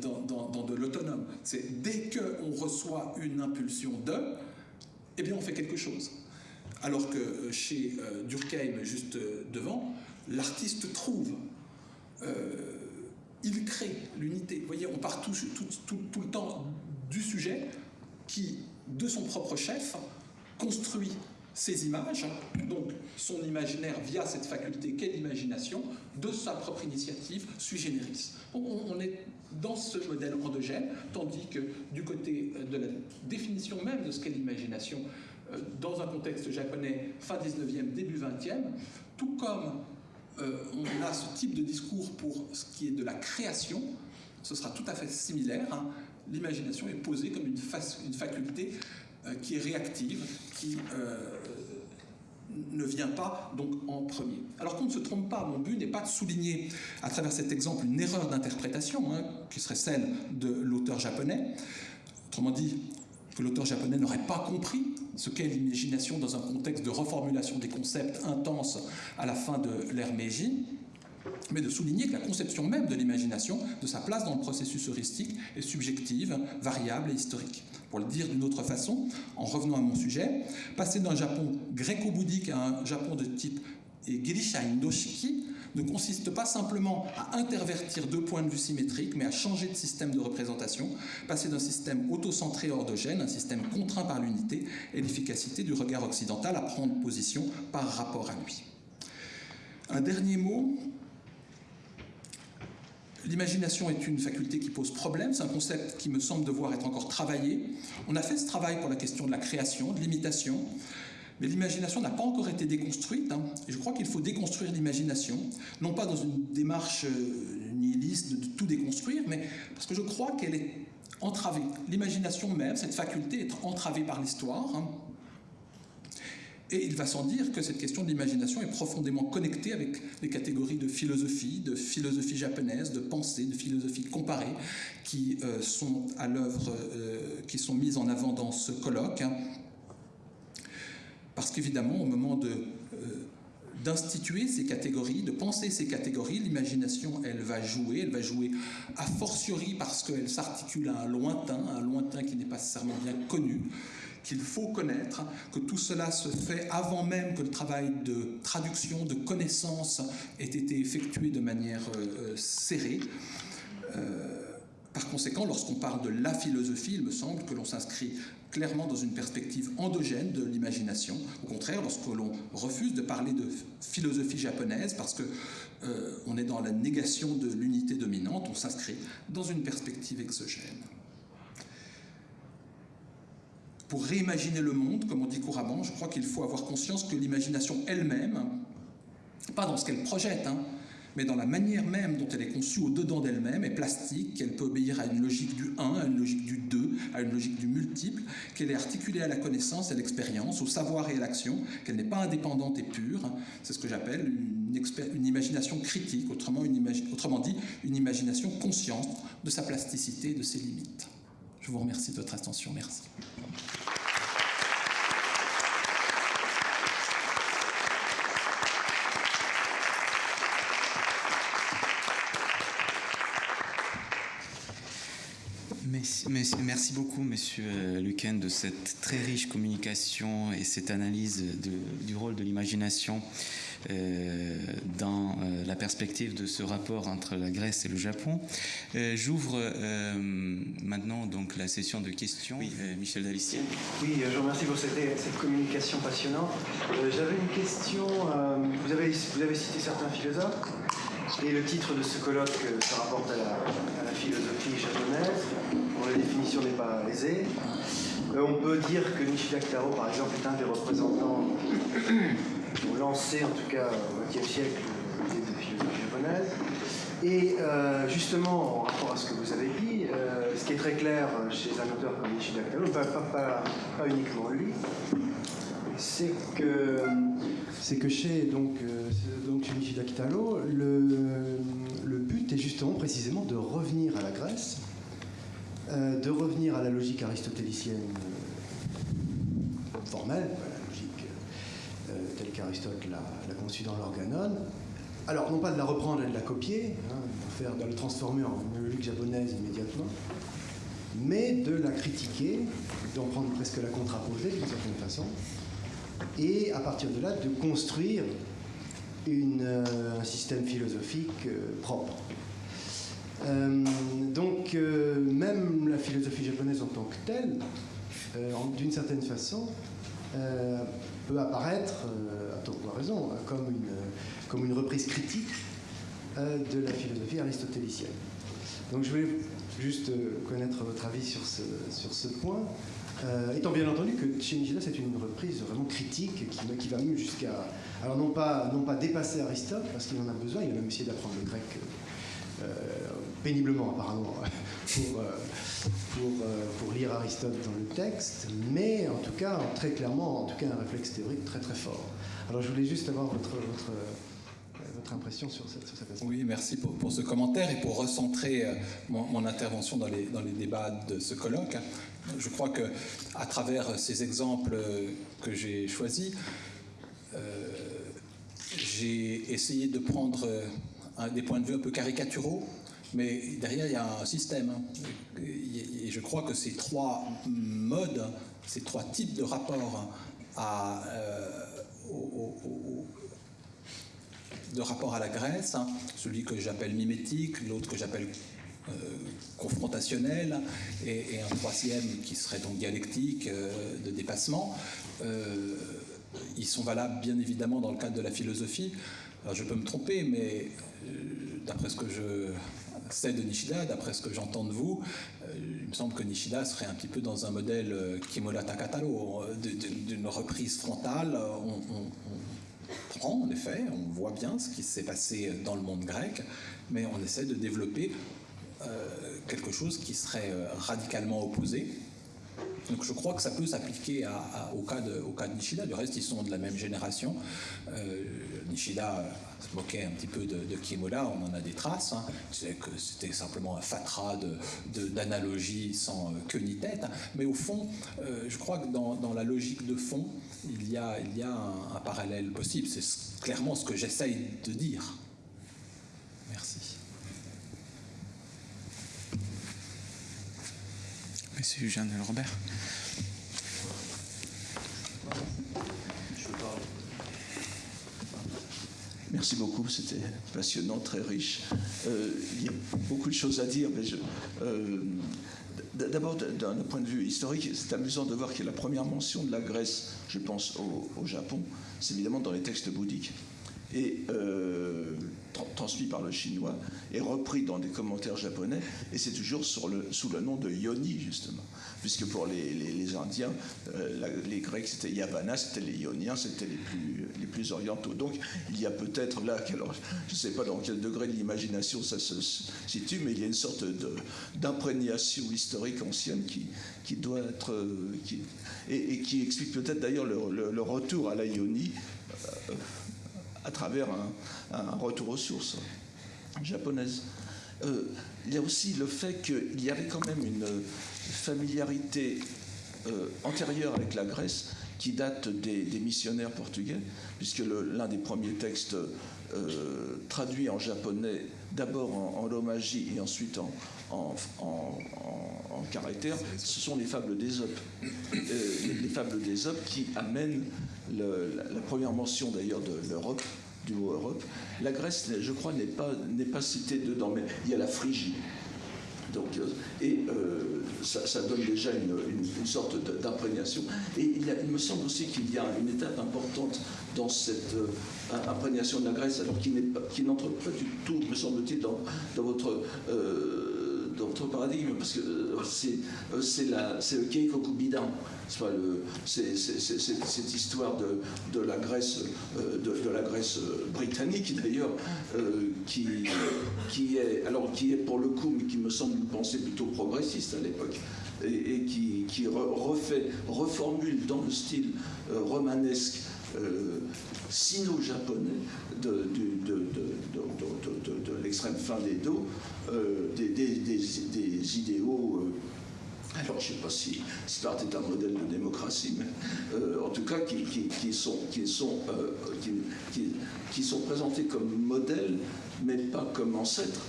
dans, dans, de l'autonome. C'est dès qu'on reçoit une impulsion de, eh bien on fait quelque chose. Alors que euh, chez euh, Durkheim, juste euh, devant, l'artiste trouve, il crée l'unité. Vous voyez, on part tout, le temps du sujet qui, de son propre chef, construit ses images, donc son imaginaire via cette faculté qu'est l'imagination, de sa propre initiative sui generis. On, est dans ce modèle endogène, tandis que du côté de la définition même de ce qu'est l'imagination, euh, dans un contexte japonais fin 19e, début 20e, tout comme euh, on a ce type de discours pour ce qui est de la création, ce sera tout à fait similaire. L'imagination est posée comme une, faculté euh, qui est réactive, qui euh, ne vient pas donc en premier. Alors qu'on ne se trompe pas, mon but n'est pas de souligner à travers cet exemple une erreur d'interprétation, hein, qui serait celle de l'auteur japonais. Autrement dit, que l'auteur japonais n'aurait pas compris ce qu'est l'imagination dans un contexte de reformulation des concepts intenses à la fin de l'ère Meiji, mais de souligner que la conception même de l'imagination, de sa place dans le processus heuristique, est subjective, variable et historique. Pour le dire d'une autre façon, en revenant à mon sujet, passer d'un Japon gréco-bouddhique à un Japon de type Girisha Indoshiki ne consiste pas simplement à intervertir deux points de vue symétriques, mais à changer de système de représentation, passer d'un système autocentré ordogène, un système contraint par l'unité et l'efficacité du regard occidental à prendre position par rapport à lui. Un dernier mot L'imagination est une faculté qui pose problème, c'est un concept qui me semble devoir être encore travaillé. On a fait ce travail pour la question de la création, de l'imitation, mais l'imagination n'a pas encore été déconstruite, hein. et je crois qu'il faut déconstruire l'imagination, non pas dans une démarche euh, nihiliste de, tout déconstruire, mais parce que je crois qu'elle est entravée. L'imagination même, cette faculté, est entravée par l'histoire. Hein. Et il va sans dire que cette question de l'imagination est profondément connectée avec les catégories de philosophie, de philosophie japonaise, de pensée, de philosophie comparée, qui euh, sont à l'œuvre, euh, qui sont mises en avant dans ce colloque. Hein. Parce qu'évidemment, au moment de euh, d'instituer ces catégories, de penser ces catégories, l'imagination, elle va jouer, elle va jouer a fortiori parce qu'elle s'articule à un lointain, un lointain qui n'est pas nécessairement bien connu, qu'il faut connaître, que tout cela se fait avant même que le travail de traduction, de connaissance ait été effectué de manière euh, euh, serrée. Euh, par conséquent, lorsqu'on parle de la philosophie, il me semble que l'on s'inscrit clairement dans une perspective endogène de l'imagination. Au contraire, lorsque l'on refuse de parler de philosophie japonaise parce que on est dans la négation de l'unité dominante, on s'inscrit dans une perspective exogène pour réimaginer le monde, comme on dit couramment, je crois qu'il faut avoir conscience que l'imagination elle-même, pas dans ce qu'elle projette, hein, mais dans la manière même dont elle est conçue au-dedans d'elle-même, est plastique, qu'elle peut obéir à une logique du 1, à une logique du 2, à une logique du multiple, qu'elle est articulée à la connaissance, à l'expérience, au savoir et à l'action, qu'elle n'est pas indépendante et pure. C'est ce que j'appelle une, imagination critique, autrement, autrement dit, une imagination consciente de sa plasticité et de ses limites. Je vous remercie de votre attention. Merci. Merci beaucoup, Monsieur euh, Luquen, de cette très riche communication et cette analyse du rôle de l'imagination dans euh, la perspective de ce rapport entre la Grèce et le Japon. J'ouvre maintenant donc la session de questions. Oui, Michel Dalissier. Oui, je vous remercie pour cette, communication passionnante. J'avais une question. vous, avez, vous avez cité certains philosophes. Et le titre de ce colloque se rapporte à la, philosophie japonaise, dont la définition n'est pas aisée. Euh, on peut dire que Nishida Kitaro, par exemple, est un des représentants ont lancé, en tout cas au XXe siècle, l'idée de philosophie japonaise. Et euh, justement, en rapport à ce que vous avez dit, euh, ce qui est très clair chez un auteur comme Nishida Kitaro, pas, pas uniquement lui, c'est que c'est que chez donc, euh, donc Kitaro, le, le, but est justement précisément de revenir à la Grèce, euh, de revenir à la logique aristotélicienne euh, formelle, telle qu'Aristote l'a conçue dans l'organon. Alors, non pas de la reprendre et de la copier, hein, de, la transformer en une logique japonaise immédiatement, mais de la critiquer, d'en prendre presque la contraposée d'une certaine façon, et à partir de là de construire euh, un système philosophique euh, propre. Euh, donc même la philosophie japonaise en tant que telle, d'une certaine façon, peut apparaître, à tort ou à raison, comme une, comme une reprise critique de la philosophie aristotélicienne. Donc je voulais juste connaître votre avis sur ce, sur ce point. Euh, étant bien entendu que chez Nishida, c'est une reprise vraiment critique qui, qui va même jusqu'à. Alors, non pas, non pas dépasser Aristote, parce qu'il en a besoin, il a même essayé d'apprendre le grec euh, péniblement, apparemment, pour, euh, pour, pour, lire Aristote dans le texte, mais en tout cas, très clairement, en tout cas, un réflexe théorique très très fort. Alors, je voulais juste avoir votre. votre votre impression sur cette, sur cette Oui, merci pour, pour, ce commentaire et pour recentrer mon, intervention dans les, dans les, débats de ce colloque. Je crois que à travers ces exemples que j'ai choisis, euh, j'ai essayé de prendre des points de vue un peu caricaturaux, mais derrière il y a un système. Et je crois que ces trois modes, ces trois types de rapports à, euh, de rapport à la Grèce, celui que j'appelle mimétique, l'autre que j'appelle euh, confrontationnel, et, un troisième qui serait donc dialectique, euh, de dépassement. Ils sont valables bien évidemment dans le cadre de la philosophie. Alors je peux me tromper, mais d'après ce que je sais de Nishida, d'après ce que j'entends de vous, il me semble que Nishida serait un petit peu dans un modèle Kimola Takataro, d'une reprise frontale. On, prend, en effet, on voit bien ce qui s'est passé dans le monde grec, mais on essaie de développer euh, quelque chose qui serait euh, radicalement opposé. Donc je crois que ça peut s'appliquer au, cas de, au cas de Nishida. Du reste, ils sont de la même génération. Euh, Nishida se moquait un petit peu de, de Kiemola, on en a des traces. Hein. que c'était simplement un fatras d'analogies sans queue ni tête. Mais au fond, je crois que dans, la logique de fond, il y a, il y a un parallèle possible. C'est clairement ce que j'essaye de dire. Monsieur Jean Robert. Merci beaucoup, c'était passionnant, très riche. Euh, il y a beaucoup de choses à dire, mais euh, d'abord d'un point de vue historique, c'est amusant de voir que la première mention de la Grèce, je pense au, au Japon, c'est évidemment dans les textes bouddhiques euh, transmis par le chinois et repris dans des commentaires japonais, et c'est toujours sous le nom de Yoni, justement. Puisque pour les, Indiens, euh, les Grecs c'était Yavana, c'était les Ioniens, c'était les plus, orientaux. Donc il y a peut-être là, alors, je ne sais pas dans quel degré de l'imagination ça se situe, mais il y a une sorte d'imprégnation historique ancienne qui, qui doit être. Euh, et, qui explique peut-être d'ailleurs le, retour à la Ionie à travers un, retour aux sources japonaises. Euh, il y a aussi le fait qu'il y avait quand même une familiarité euh, antérieure avec la Grèce qui date des, missionnaires portugais, puisque l'un des premiers textes euh, traduits en japonais, d'abord en, lomagie et ensuite en, en, en, caractère, ce sont les fables d'Ésope. les, fables d'Ésope qui amènent la, première mention d'ailleurs de l'Europe, du mot Europe. La Grèce, je crois, n'est pas, pas citée dedans, mais il y a la Phrygie. Donc, euh, et euh, ça, donne déjà une, sorte d'imprégnation. Et il, me semble aussi qu'il y a une étape importante dans cette euh, imprégnation de la Grèce, alors qui n'entre pas, du tout, me semble-t-il, dans, dans, votre votre paradigme, parce que euh, euh, c'est le Keikokubidan, c'est cette histoire de, la Grèce, euh, de, britannique d'ailleurs, qui, est, alors, qui est pour le coup, mais qui me semble une pensée plutôt progressiste à l'époque, et, qui, qui refait, reformule dans le style romanesque sino-japonais de, l'extrême fin des dos, euh, des, idéaux. Euh, alors, je ne sais pas si Sparte est un modèle de démocratie, mais euh, en tout cas, qui, sont, qui, sont, qui, sont présentés comme modèles, mais pas comme ancêtres.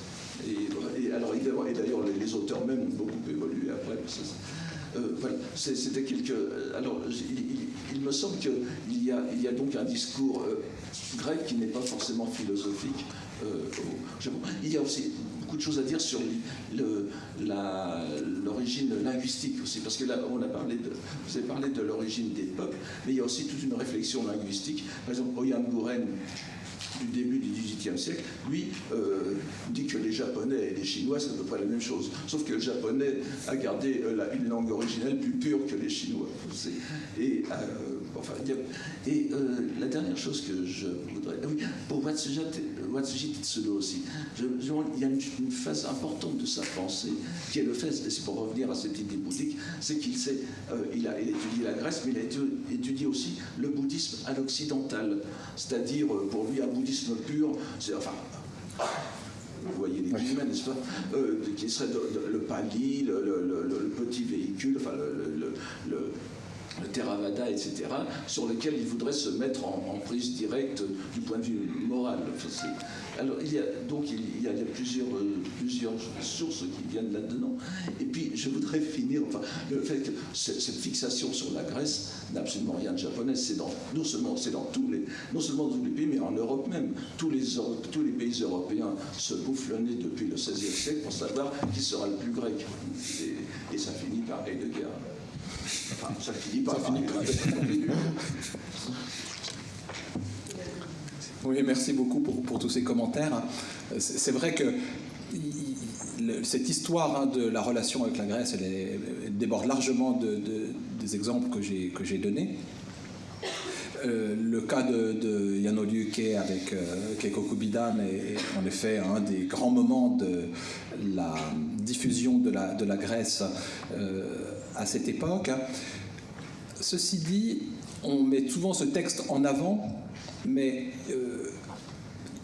Et, alors, et d'ailleurs, les, auteurs même ont beaucoup évolué après. c'était quelques. Alors, il, me semble qu'il il y a donc un discours grec qui n'est pas forcément philosophique. Euh, il y a aussi beaucoup de choses à dire sur l'origine linguistique aussi, parce que là, on a parlé de, vous avez parlé de l'origine des peuples, mais il y a aussi toute une réflexion linguistique. Par exemple, Oyan Gouren, du début du XVIIIe siècle, lui euh, dit que les Japonais et les Chinois, c'est à peu près la même chose. Sauf que le japonais a gardé euh, une langue originelle plus pure que les Chinois. Et euh, Enfin, et euh, la dernière chose que je voudrais. Ah oui, pour Watsuji Tsudo aussi, il y a une, phase importante de sa pensée qui est le fait, c'est pour revenir à cette idée bouddhique, c'est qu'il sait, euh, il, a, étudié la Grèce, mais il a étudié aussi le bouddhisme à l'occidental. C'est-à-dire, euh, pour lui, un bouddhisme pur, c'est. Enfin, vous voyez les guillemets, n'est-ce pas Qui serait le pali, le, petit véhicule, enfin le le Theravada, etc., sur lesquels il voudrait se mettre en, prise directe du point de vue moral. alors, il y a, donc, il y a, plusieurs, euh, plusieurs sources qui viennent là-dedans. Et puis, je voudrais finir, enfin, le fait que cette fixation sur la Grèce n'a absolument rien de japonais. C'est dans, non seulement, dans tous les, non seulement tous les pays, mais en Europe même. Tous les, tous les pays européens se bouffent le nez depuis le XVIe siècle pour savoir qui sera le plus grec. Et, et ça finit par Heidegger. Enfin, ça finit pas. Oui, merci beaucoup pour, tous ces commentaires. C'est vrai que cette histoire hein, de la relation avec la Grèce, elle, déborde largement des exemples que j'ai donnés. Euh, le cas de, de Yanoliuke avec euh, Keiko Kubidan est, en effet un des grands moments de la diffusion de la, de la Grèce euh, à cette époque. Ceci dit, on met souvent ce texte en avant, mais euh,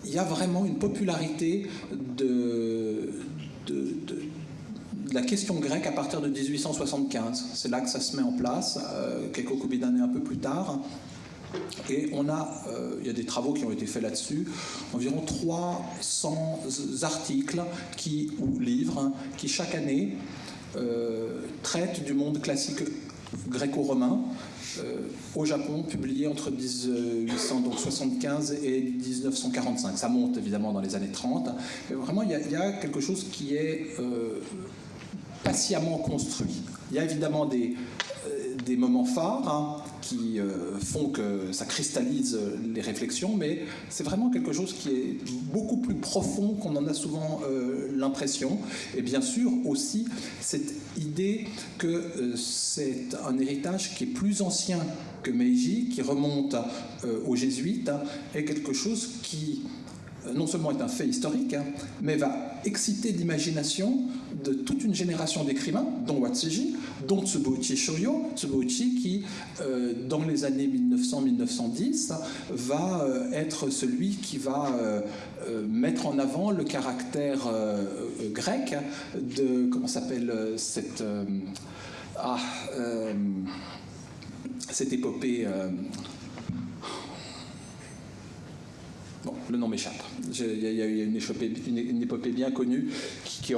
il y a vraiment une popularité de, la question grecque à partir de 1875. C'est là que ça se met en place, euh, quelques quelques d'années un peu plus tard. Et on a, euh, il y a des travaux qui ont été faits là-dessus, environ 300 articles qui, ou livres qui chaque année traite du monde classique gréco-romain euh, au Japon, publié entre 1875 et 1945. Ça monte évidemment dans les années 30. Mais vraiment, il y, a, quelque chose qui est euh, patiemment construit. Il y a évidemment des, des moments phares hein, qui euh, font que ça cristallise les réflexions, mais c'est vraiment quelque chose qui est beaucoup plus profond qu'on en a souvent euh, l'impression. Et bien sûr aussi cette idée que euh, c'est un héritage qui est plus ancien que Meiji, qui remonte aux jésuites, hein, est quelque chose qui non seulement est un fait historique, hein, mais va exciter l'imagination de toute une génération d'écrivains, dont Watsuji, dont Tsuboichi Shoyo, Tsuboichi qui, euh, dans les années 1900-1910, va euh, être celui qui va euh, mettre en avant le caractère grec de, comment s'appelle cette... ah, cette épopée Bon, le nom m'échappe. Il y a une, épopée bien connue qui,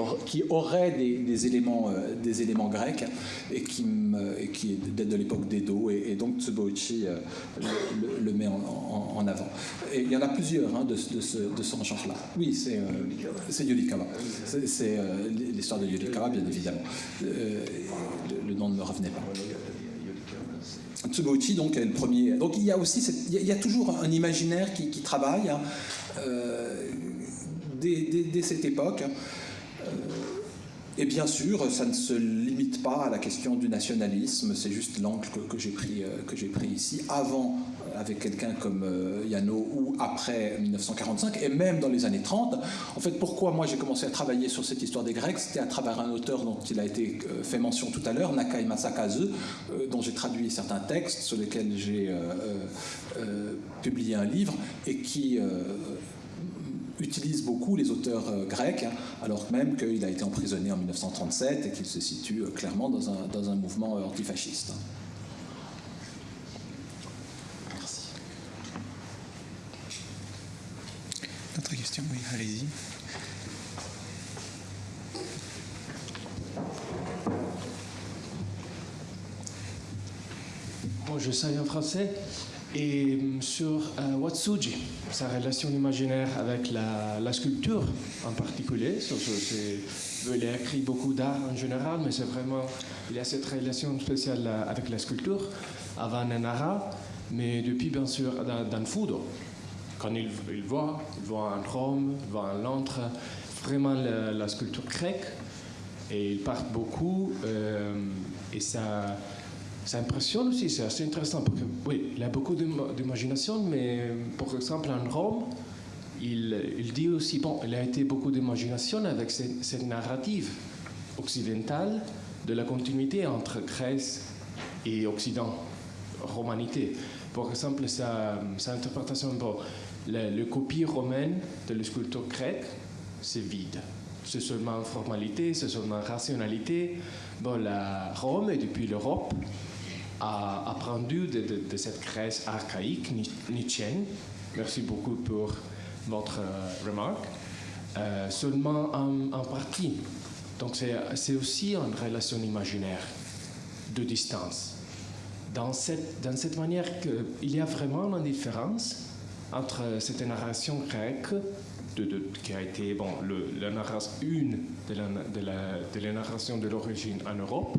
aurait des, éléments, euh, des éléments grecs et qui, qui date de l'époque d'Edo, et, et, donc Tsuboichi euh, le, met en, avant. Et il y en a plusieurs hein, de, de, ce, genre-là. Oui, c'est euh. C'est l'histoire de Yurikawa, bien évidemment. le nom ne me revenait pas. Tsuboichi donc est le premier. Donc il y a aussi il, y a, toujours un imaginaire qui, travaille hein, euh, dès, cette époque. Euh, et bien sûr, ça ne se limite pas à la question du nationalisme, c'est juste l'angle que, j'ai pris, euh, pris ici, avant avec quelqu'un comme euh, Yano ou après 1945, et même dans les années 30. En fait, pourquoi moi j'ai commencé à travailler sur cette histoire des Grecs? C'était à travers un auteur dont il a été fait mention tout à l'heure, Nakai Masakazu, dont j'ai traduit certains textes sur lesquels j'ai publié un livre, et qui utilise beaucoup les auteurs euh, grecs, alors même qu'il a été emprisonné en 1937 et qu'il se situe euh, clairement dans un, mouvement euh, antifasciste. Merci. D'autres questions Oui, allez-y. Bon, je sais en français. Et sur euh, Watsuji, sa relation imaginaire avec la, sculpture en particulier, so, c'est- il a écrit beaucoup d'art en général, mais c'est vraiment, il a cette relation spéciale euh, avec la sculpture, avant Nenara, mais depuis bien sûr dans, dans Fudo. Quand il, il voit, il voit en Rome, il voit en Londres, vraiment la, sculpture grecque, et il part beaucoup, euh, et ça, ça impressionne aussi, c'est assez intéressant, parce que oui, il a beaucoup d'im- d'imagination, mais par exemple en Rome, il, dit aussi, bon, il a été beaucoup d'imagination avec cette, cette narrative occidentale de la continuité entre Grèce et Occident, romanité. Par exemple, sa, sa interprétation, bon, le copie romaine de la sculpture grecque, c'est vide. C'est seulement formalité, c'est seulement rationalité. Bon, la Rome et depuis l'Europe a appris de, cette Grèce archaïque, ni- nietzschéenne. Merci beaucoup pour votre euh, remarque. Euh, seulement en, partie. Donc c'est aussi une relation imaginaire de distance. Dans cette, dans cette manière qu'il y a vraiment une différence entre cette narration grecque, qui a été bon, la narration, une de la, de narration de l'origine en Europe,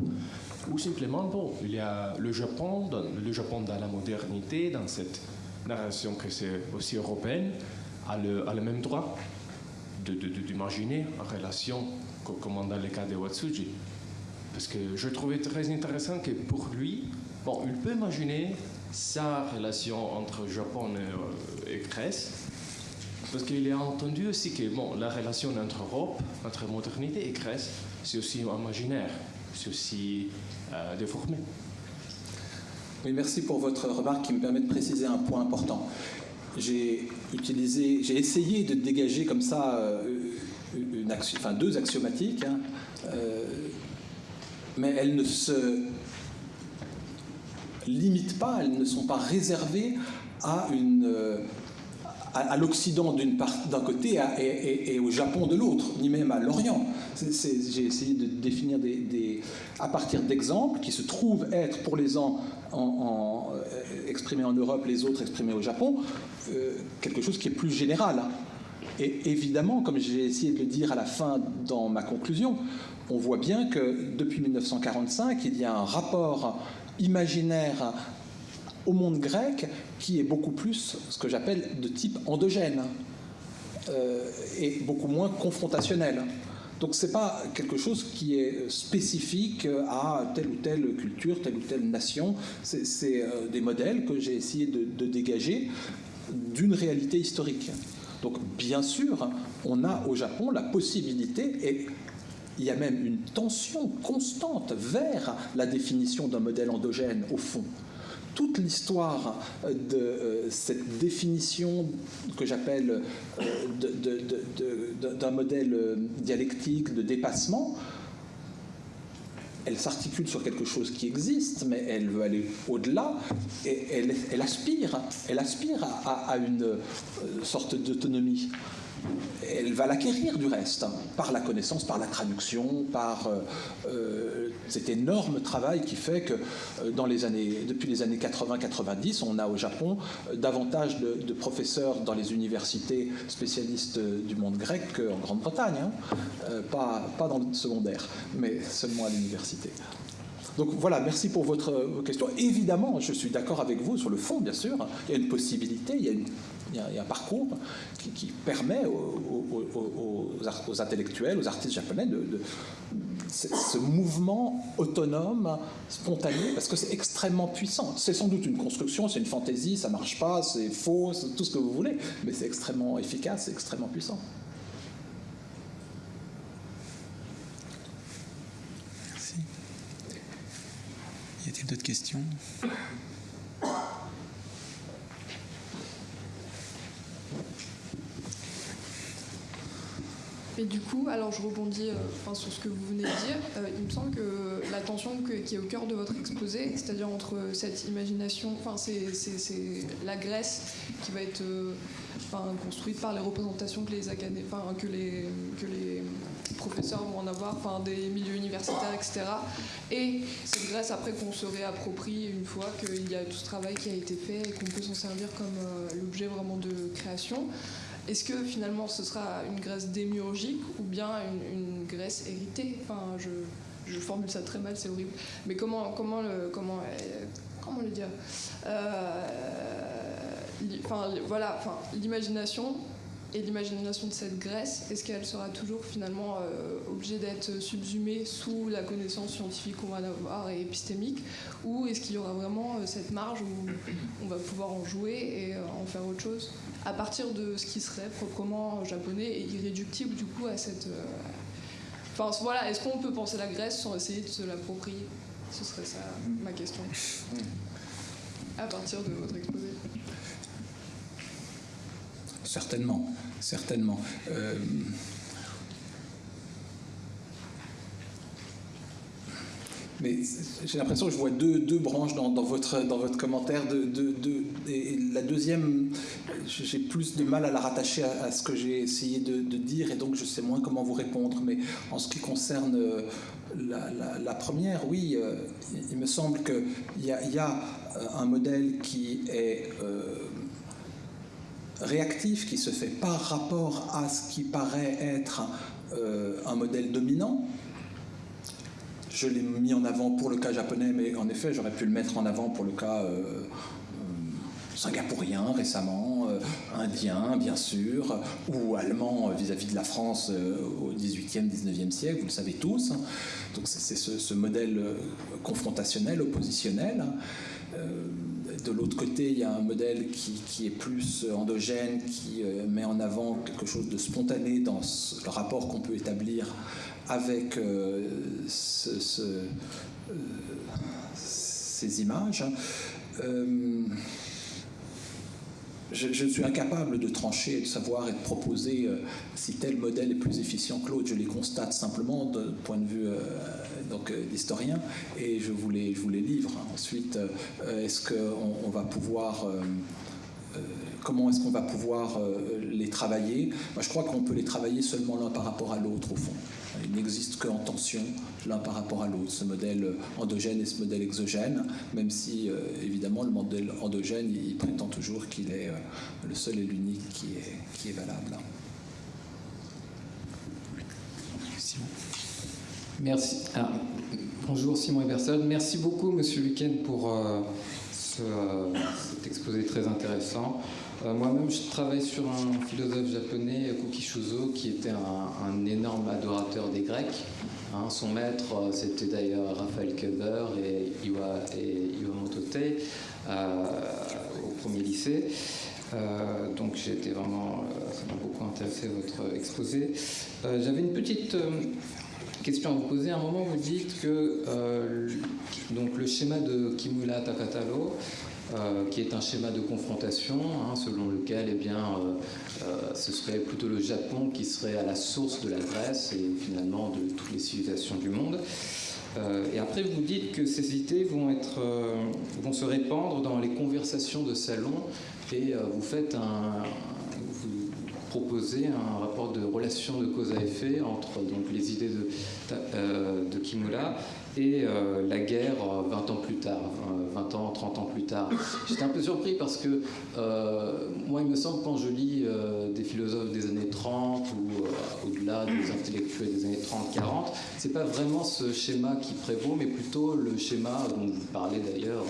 ou simplement, bon, il y a le Japon, dans, le Japon dans la modernité, dans cette narration que c'est aussi européenne, a le, a le même droit d'imaginer en relation, co- comme dans le cas de Watsuji. Parce que je trouvais très intéressant que pour lui, bon, il peut imaginer sa relation entre Japon et, euh, Grèce, parce qu'il a entendu aussi que bon, la relation entre Europe, entre modernité et Grèce, c'est aussi imaginaire, c'est aussi euh, déformé. Oui, merci pour votre remarque qui me permet de préciser un point important. J'ai utilisé, j'ai essayé de dégager comme ça euh, deux axiomatiques, hein, mais elles ne se limitent pas, elles ne sont pas réservées à euh, l'Occident d'un côté et, au Japon de l'autre, ni même à l'Orient. J'ai essayé de définir à partir d'exemples qui se trouvent être pour les uns en, en, euh, exprimés en Europe, les autres exprimés au Japon, euh, quelque chose qui est plus général. Et évidemment, comme j'ai essayé de le dire à la fin dans ma conclusion, on voit bien que depuis 1945, il y a un rapport imaginaire au monde grec qui est beaucoup plus ce que j'appelle de type endogène euh, et beaucoup moins confrontationnel. Donc ce n'est pas quelque chose qui est spécifique à telle ou telle culture, telle ou telle nation. C'est c'est, euh, des modèles que j'ai essayé de dégager d'une réalité historique. Donc bien sûr, on a au Japon la possibilité, et il y a même une tension constante vers la définition d'un modèle endogène au fond toute l'histoire euh, de euh, cette définition que j'appelle euh, d'un modèle dialectique de dépassement, elle s'articule sur quelque chose qui existe, mais elle veut aller au-delà et elle, aspire, elle aspire à, à- une sorte d'autonomie. Elle va l'acquérir du reste, hein, par la connaissance, par la traduction, par euh, euh, cet énorme travail qui fait que euh, depuis les années 80-90, on a au Japon davantage de, professeurs dans les universités spécialistes du monde grec qu'en Grande-Bretagne, hein. Pas, dans le secondaire, mais seulement à l'université. Donc voilà, merci pour votre vos questions. Évidemment, je suis d'accord avec vous sur le fond, bien sûr. Il y a une possibilité, il y a, une- il y a- un parcours qui, permet aux, intellectuels, aux artistes japonais de, ce mouvement autonome, spontané, parce que c'est extrêmement puissant. C'est sans doute une construction, c'est une fantaisie, ça marche pas, c'est faux, c'est tout ce que vous voulez, mais c'est extrêmement efficace, c'est extrêmement puissant. Merci. Y a-t-il d'autres questions? Et du coup, alors je rebondis euh, sur ce que vous venez de dire. Euh, il me semble que la tension qui est au cœur de votre exposé, c'est-à-dire entre cette imagination, enfin c'est, la Grèce qui va être euh, enfin, construite par les représentations que les, enfin, que les, que les professeurs vont en avoir, enfin, des milieux universitaires, etc. Et cette Grèce après qu'on se réapproprie une fois qu'il y a tout ce travail qui a été fait et qu'on peut s'en servir comme l'objet vraiment de création. Est-ce que finalement ce sera une Grèce démiurgique ou bien une, Grèce héritée? Enfin, je, je, formule ça très mal, c'est horrible. Mais comment, comment, le, comment, euh, comment le dire? Euh, Enfin, voilà, enfin, l'imagination et l'imagination de cette Grèce, est-ce qu'elle sera toujours finalement euh, obligée d'être subsumée sous la connaissance scientifique qu'on va avoir et épistémique Ou est-ce qu'il y aura vraiment euh, cette marge où on va pouvoir en jouer et euh, en faire autre chose à partir de ce qui serait proprement japonais et irréductible du coup à cette... Euh, Enfin voilà, est-ce qu'on peut penser la Grèce sans essayer de se l'approprier? Ce serait ça ma question. À partir de votre exposé. Certainement, certainement. Euh, mais j'ai l'impression que je vois deux, branches dans, votre, commentaire. La deuxième, j'ai plus de mal à la rattacher à, ce que j'ai essayé de, dire, et donc je sais moins comment vous répondre. Mais en ce qui concerne la, la, première, oui, euh, il me semble qu'il y a, un modèle qui est... Euh, réactif qui se fait par rapport à ce qui paraît être euh, un modèle dominant. Je l'ai mis en avant pour le cas japonais, mais en effet, j'aurais pu le mettre en avant pour le cas euh, euh, singapourien récemment, indien bien sûr, ou allemand vis-à-vis -vis de la France au 18e, 19e siècle, vous le savez tous. Donc c'est ce, modèle confrontationnel, oppositionnel. De l'autre côté, il y a un modèle qui, qui, est plus endogène, qui met en avant quelque chose de spontané dans le rapport qu'on peut établir avec euh, ce, ce, euh, ces images. Je, suis incapable de trancher, de savoir et de proposer euh, si tel modèle est plus efficient que l'autre. Je les constate simplement d'un point de vue euh, euh, d'historien et je vous les, je livre. Ensuite, est-ce qu'on on va pouvoir comment est-ce qu'on va pouvoir les travailler? Je crois qu'on peut les travailler seulement l'un par rapport à l'autre, au fond. Il n'existe qu'en tension l'un par rapport à l'autre, ce modèle endogène et ce modèle exogène, même si euh, évidemment le modèle endogène, il prétend toujours qu'il est euh, le seul et l'unique qui est, valable. Merci. Ah, bonjour Simon Eberson. Merci beaucoup Monsieur Luquen pour euh, ce, cet exposé très intéressant. Euh, Moi-même, je travaille sur un philosophe japonais, Kukishuzo, qui était un, énorme adorateur des Grecs. Hein, son maître, c'était d'ailleurs Raphaël Keber et, Iwa, et euh, au premier lycée. Euh, donc j'ai été vraiment, euh, beaucoup intéressé votre exposé. Euh, J'avais une petite euh, question à vous poser. À un moment, vous dites que donc le schéma de Kimura Takataro euh, qui est un schéma de confrontation, hein, selon lequel eh bien, euh, euh, ce serait plutôt le Japon qui serait à la source de la Grèce et finalement de toutes les civilisations du monde. et après, vous dites que ces idées vont, être, vont se répandre dans les conversations de salon et vous faites vous proposez un rapport de relation de cause à effet entre donc, les idées de, de Kimura et euh, la guerre 20 ans plus tard, 20 ans, 30 ans plus tard. J'étais un peu surpris parce que euh, moi, il me semble, quand je lis euh, des philosophes des années 30 ou au-delà des intellectuels des années 30-40, c'est pas vraiment ce schéma qui prévaut, mais plutôt le schéma dont vous parlez d'ailleurs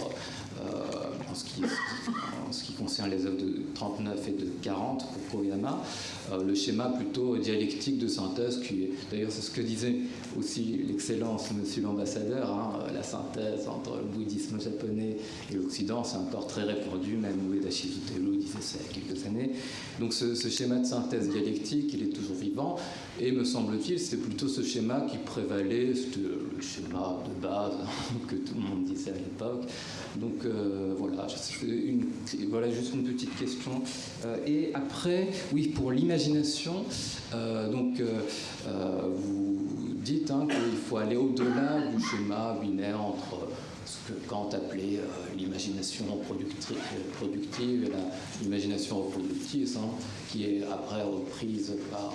en ce, qui, concerne les œuvres de 39 et de 40 pour Koyama, euh, le schéma plutôt dialectique de synthèse, qui est d'ailleurs c'est ce que disait aussi l'excellence monsieur l'ambassadeur, hein, la synthèse entre le bouddhisme japonais et l'Occident, c'est encore très répandu, même Ueda Shizutero disait ça il y a quelques années. Donc ce, schéma de synthèse dialectique, il est toujours vivant, et me semble-t-il, c'est plutôt ce schéma qui prévalait, c'était le schéma de base que tout le monde disait à l'époque. Donc euh, voilà, une, voilà juste une petite question. Euh, et après, oui, pour euh, donc vous dites hein, qu'il faut aller au-delà du schéma binaire entre ce que Kant appelait euh, l'imagination productive, et l'imagination reproductive, hein, qui est après reprise par,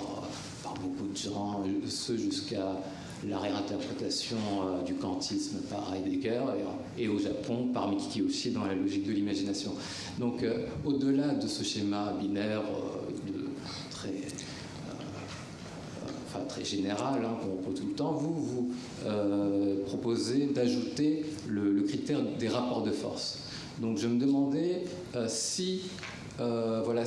beaucoup de gens, ce jusqu'à la réinterprétation euh, du kantisme par Heidegger et, au Japon par Mikiki aussi dans la logique de l'imagination. Donc euh, au-delà de ce schéma binaire de, très, enfin, très général hein, qu'on tout le temps, vous, vous proposez d'ajouter le, critère des rapports de force. Donc je me demandais si voilà,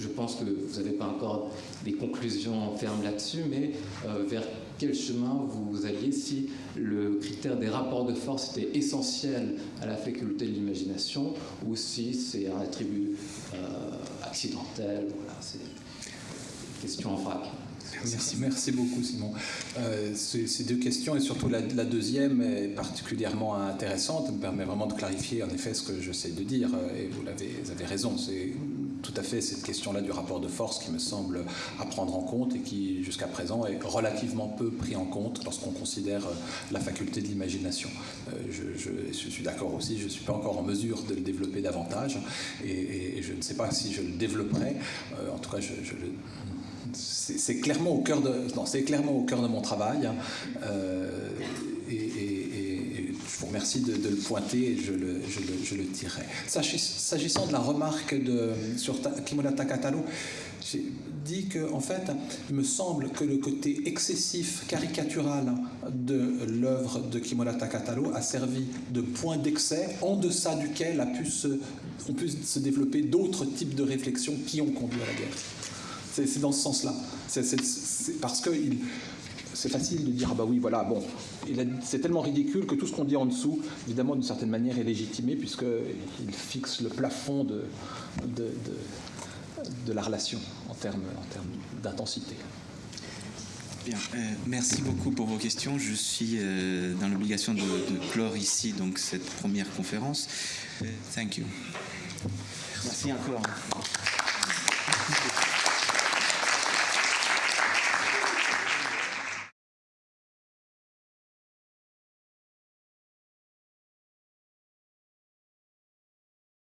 je pense que vous n'avez pas encore des conclusions fermes là-dessus, mais euh, vers quel chemin vous alliez si le critère des rapports de force était essentiel à la faculté de l'imagination ou si c'est un attribut euh, accidentel. Voilà, c'est question en vrac. Merci, merci beaucoup Simon. Euh, ces, deux questions et surtout la, deuxième est particulièrement intéressante, me permet vraiment de clarifier en effet ce que j'essaie de dire et vous, avez, vous avez raison, c'est tout à fait cette question-là du rapport de force qui me semble à prendre en compte et qui jusqu'à présent est relativement peu pris en compte lorsqu'on considère euh, la faculté de l'imagination. Euh, je, suis d'accord aussi, je ne suis pas encore en mesure de le développer davantage et, je ne sais pas si je le développerai. en tout cas, je, c'est clairement au cœur de de mon travail hein. euh, et, je vous remercie de, le pointer et je le, je dirai s'agissant de la remarque sur Kimura j'ai dit que en fait il me semble que le côté excessif caricatural de l'œuvre de Kimura Takataro a servi de point d'excès en deçà duquel se, ont pu se développer d'autres types de réflexions qui ont conduit à la guerre c'est dans ce sens-là. C'est parce que c'est facile de dire ah bah oui voilà bon c'est tellement ridicule que tout ce qu'on dit en dessous évidemment d'une certaine manière est légitimé puisqu'il fixe le plafond de, de, de, la relation en termes en termes d'intensité. Bien, euh, merci beaucoup pour vos questions. Je suis euh, dans l'obligation de, clore ici donc cette première conférence. Euh, thank you. Merci encore.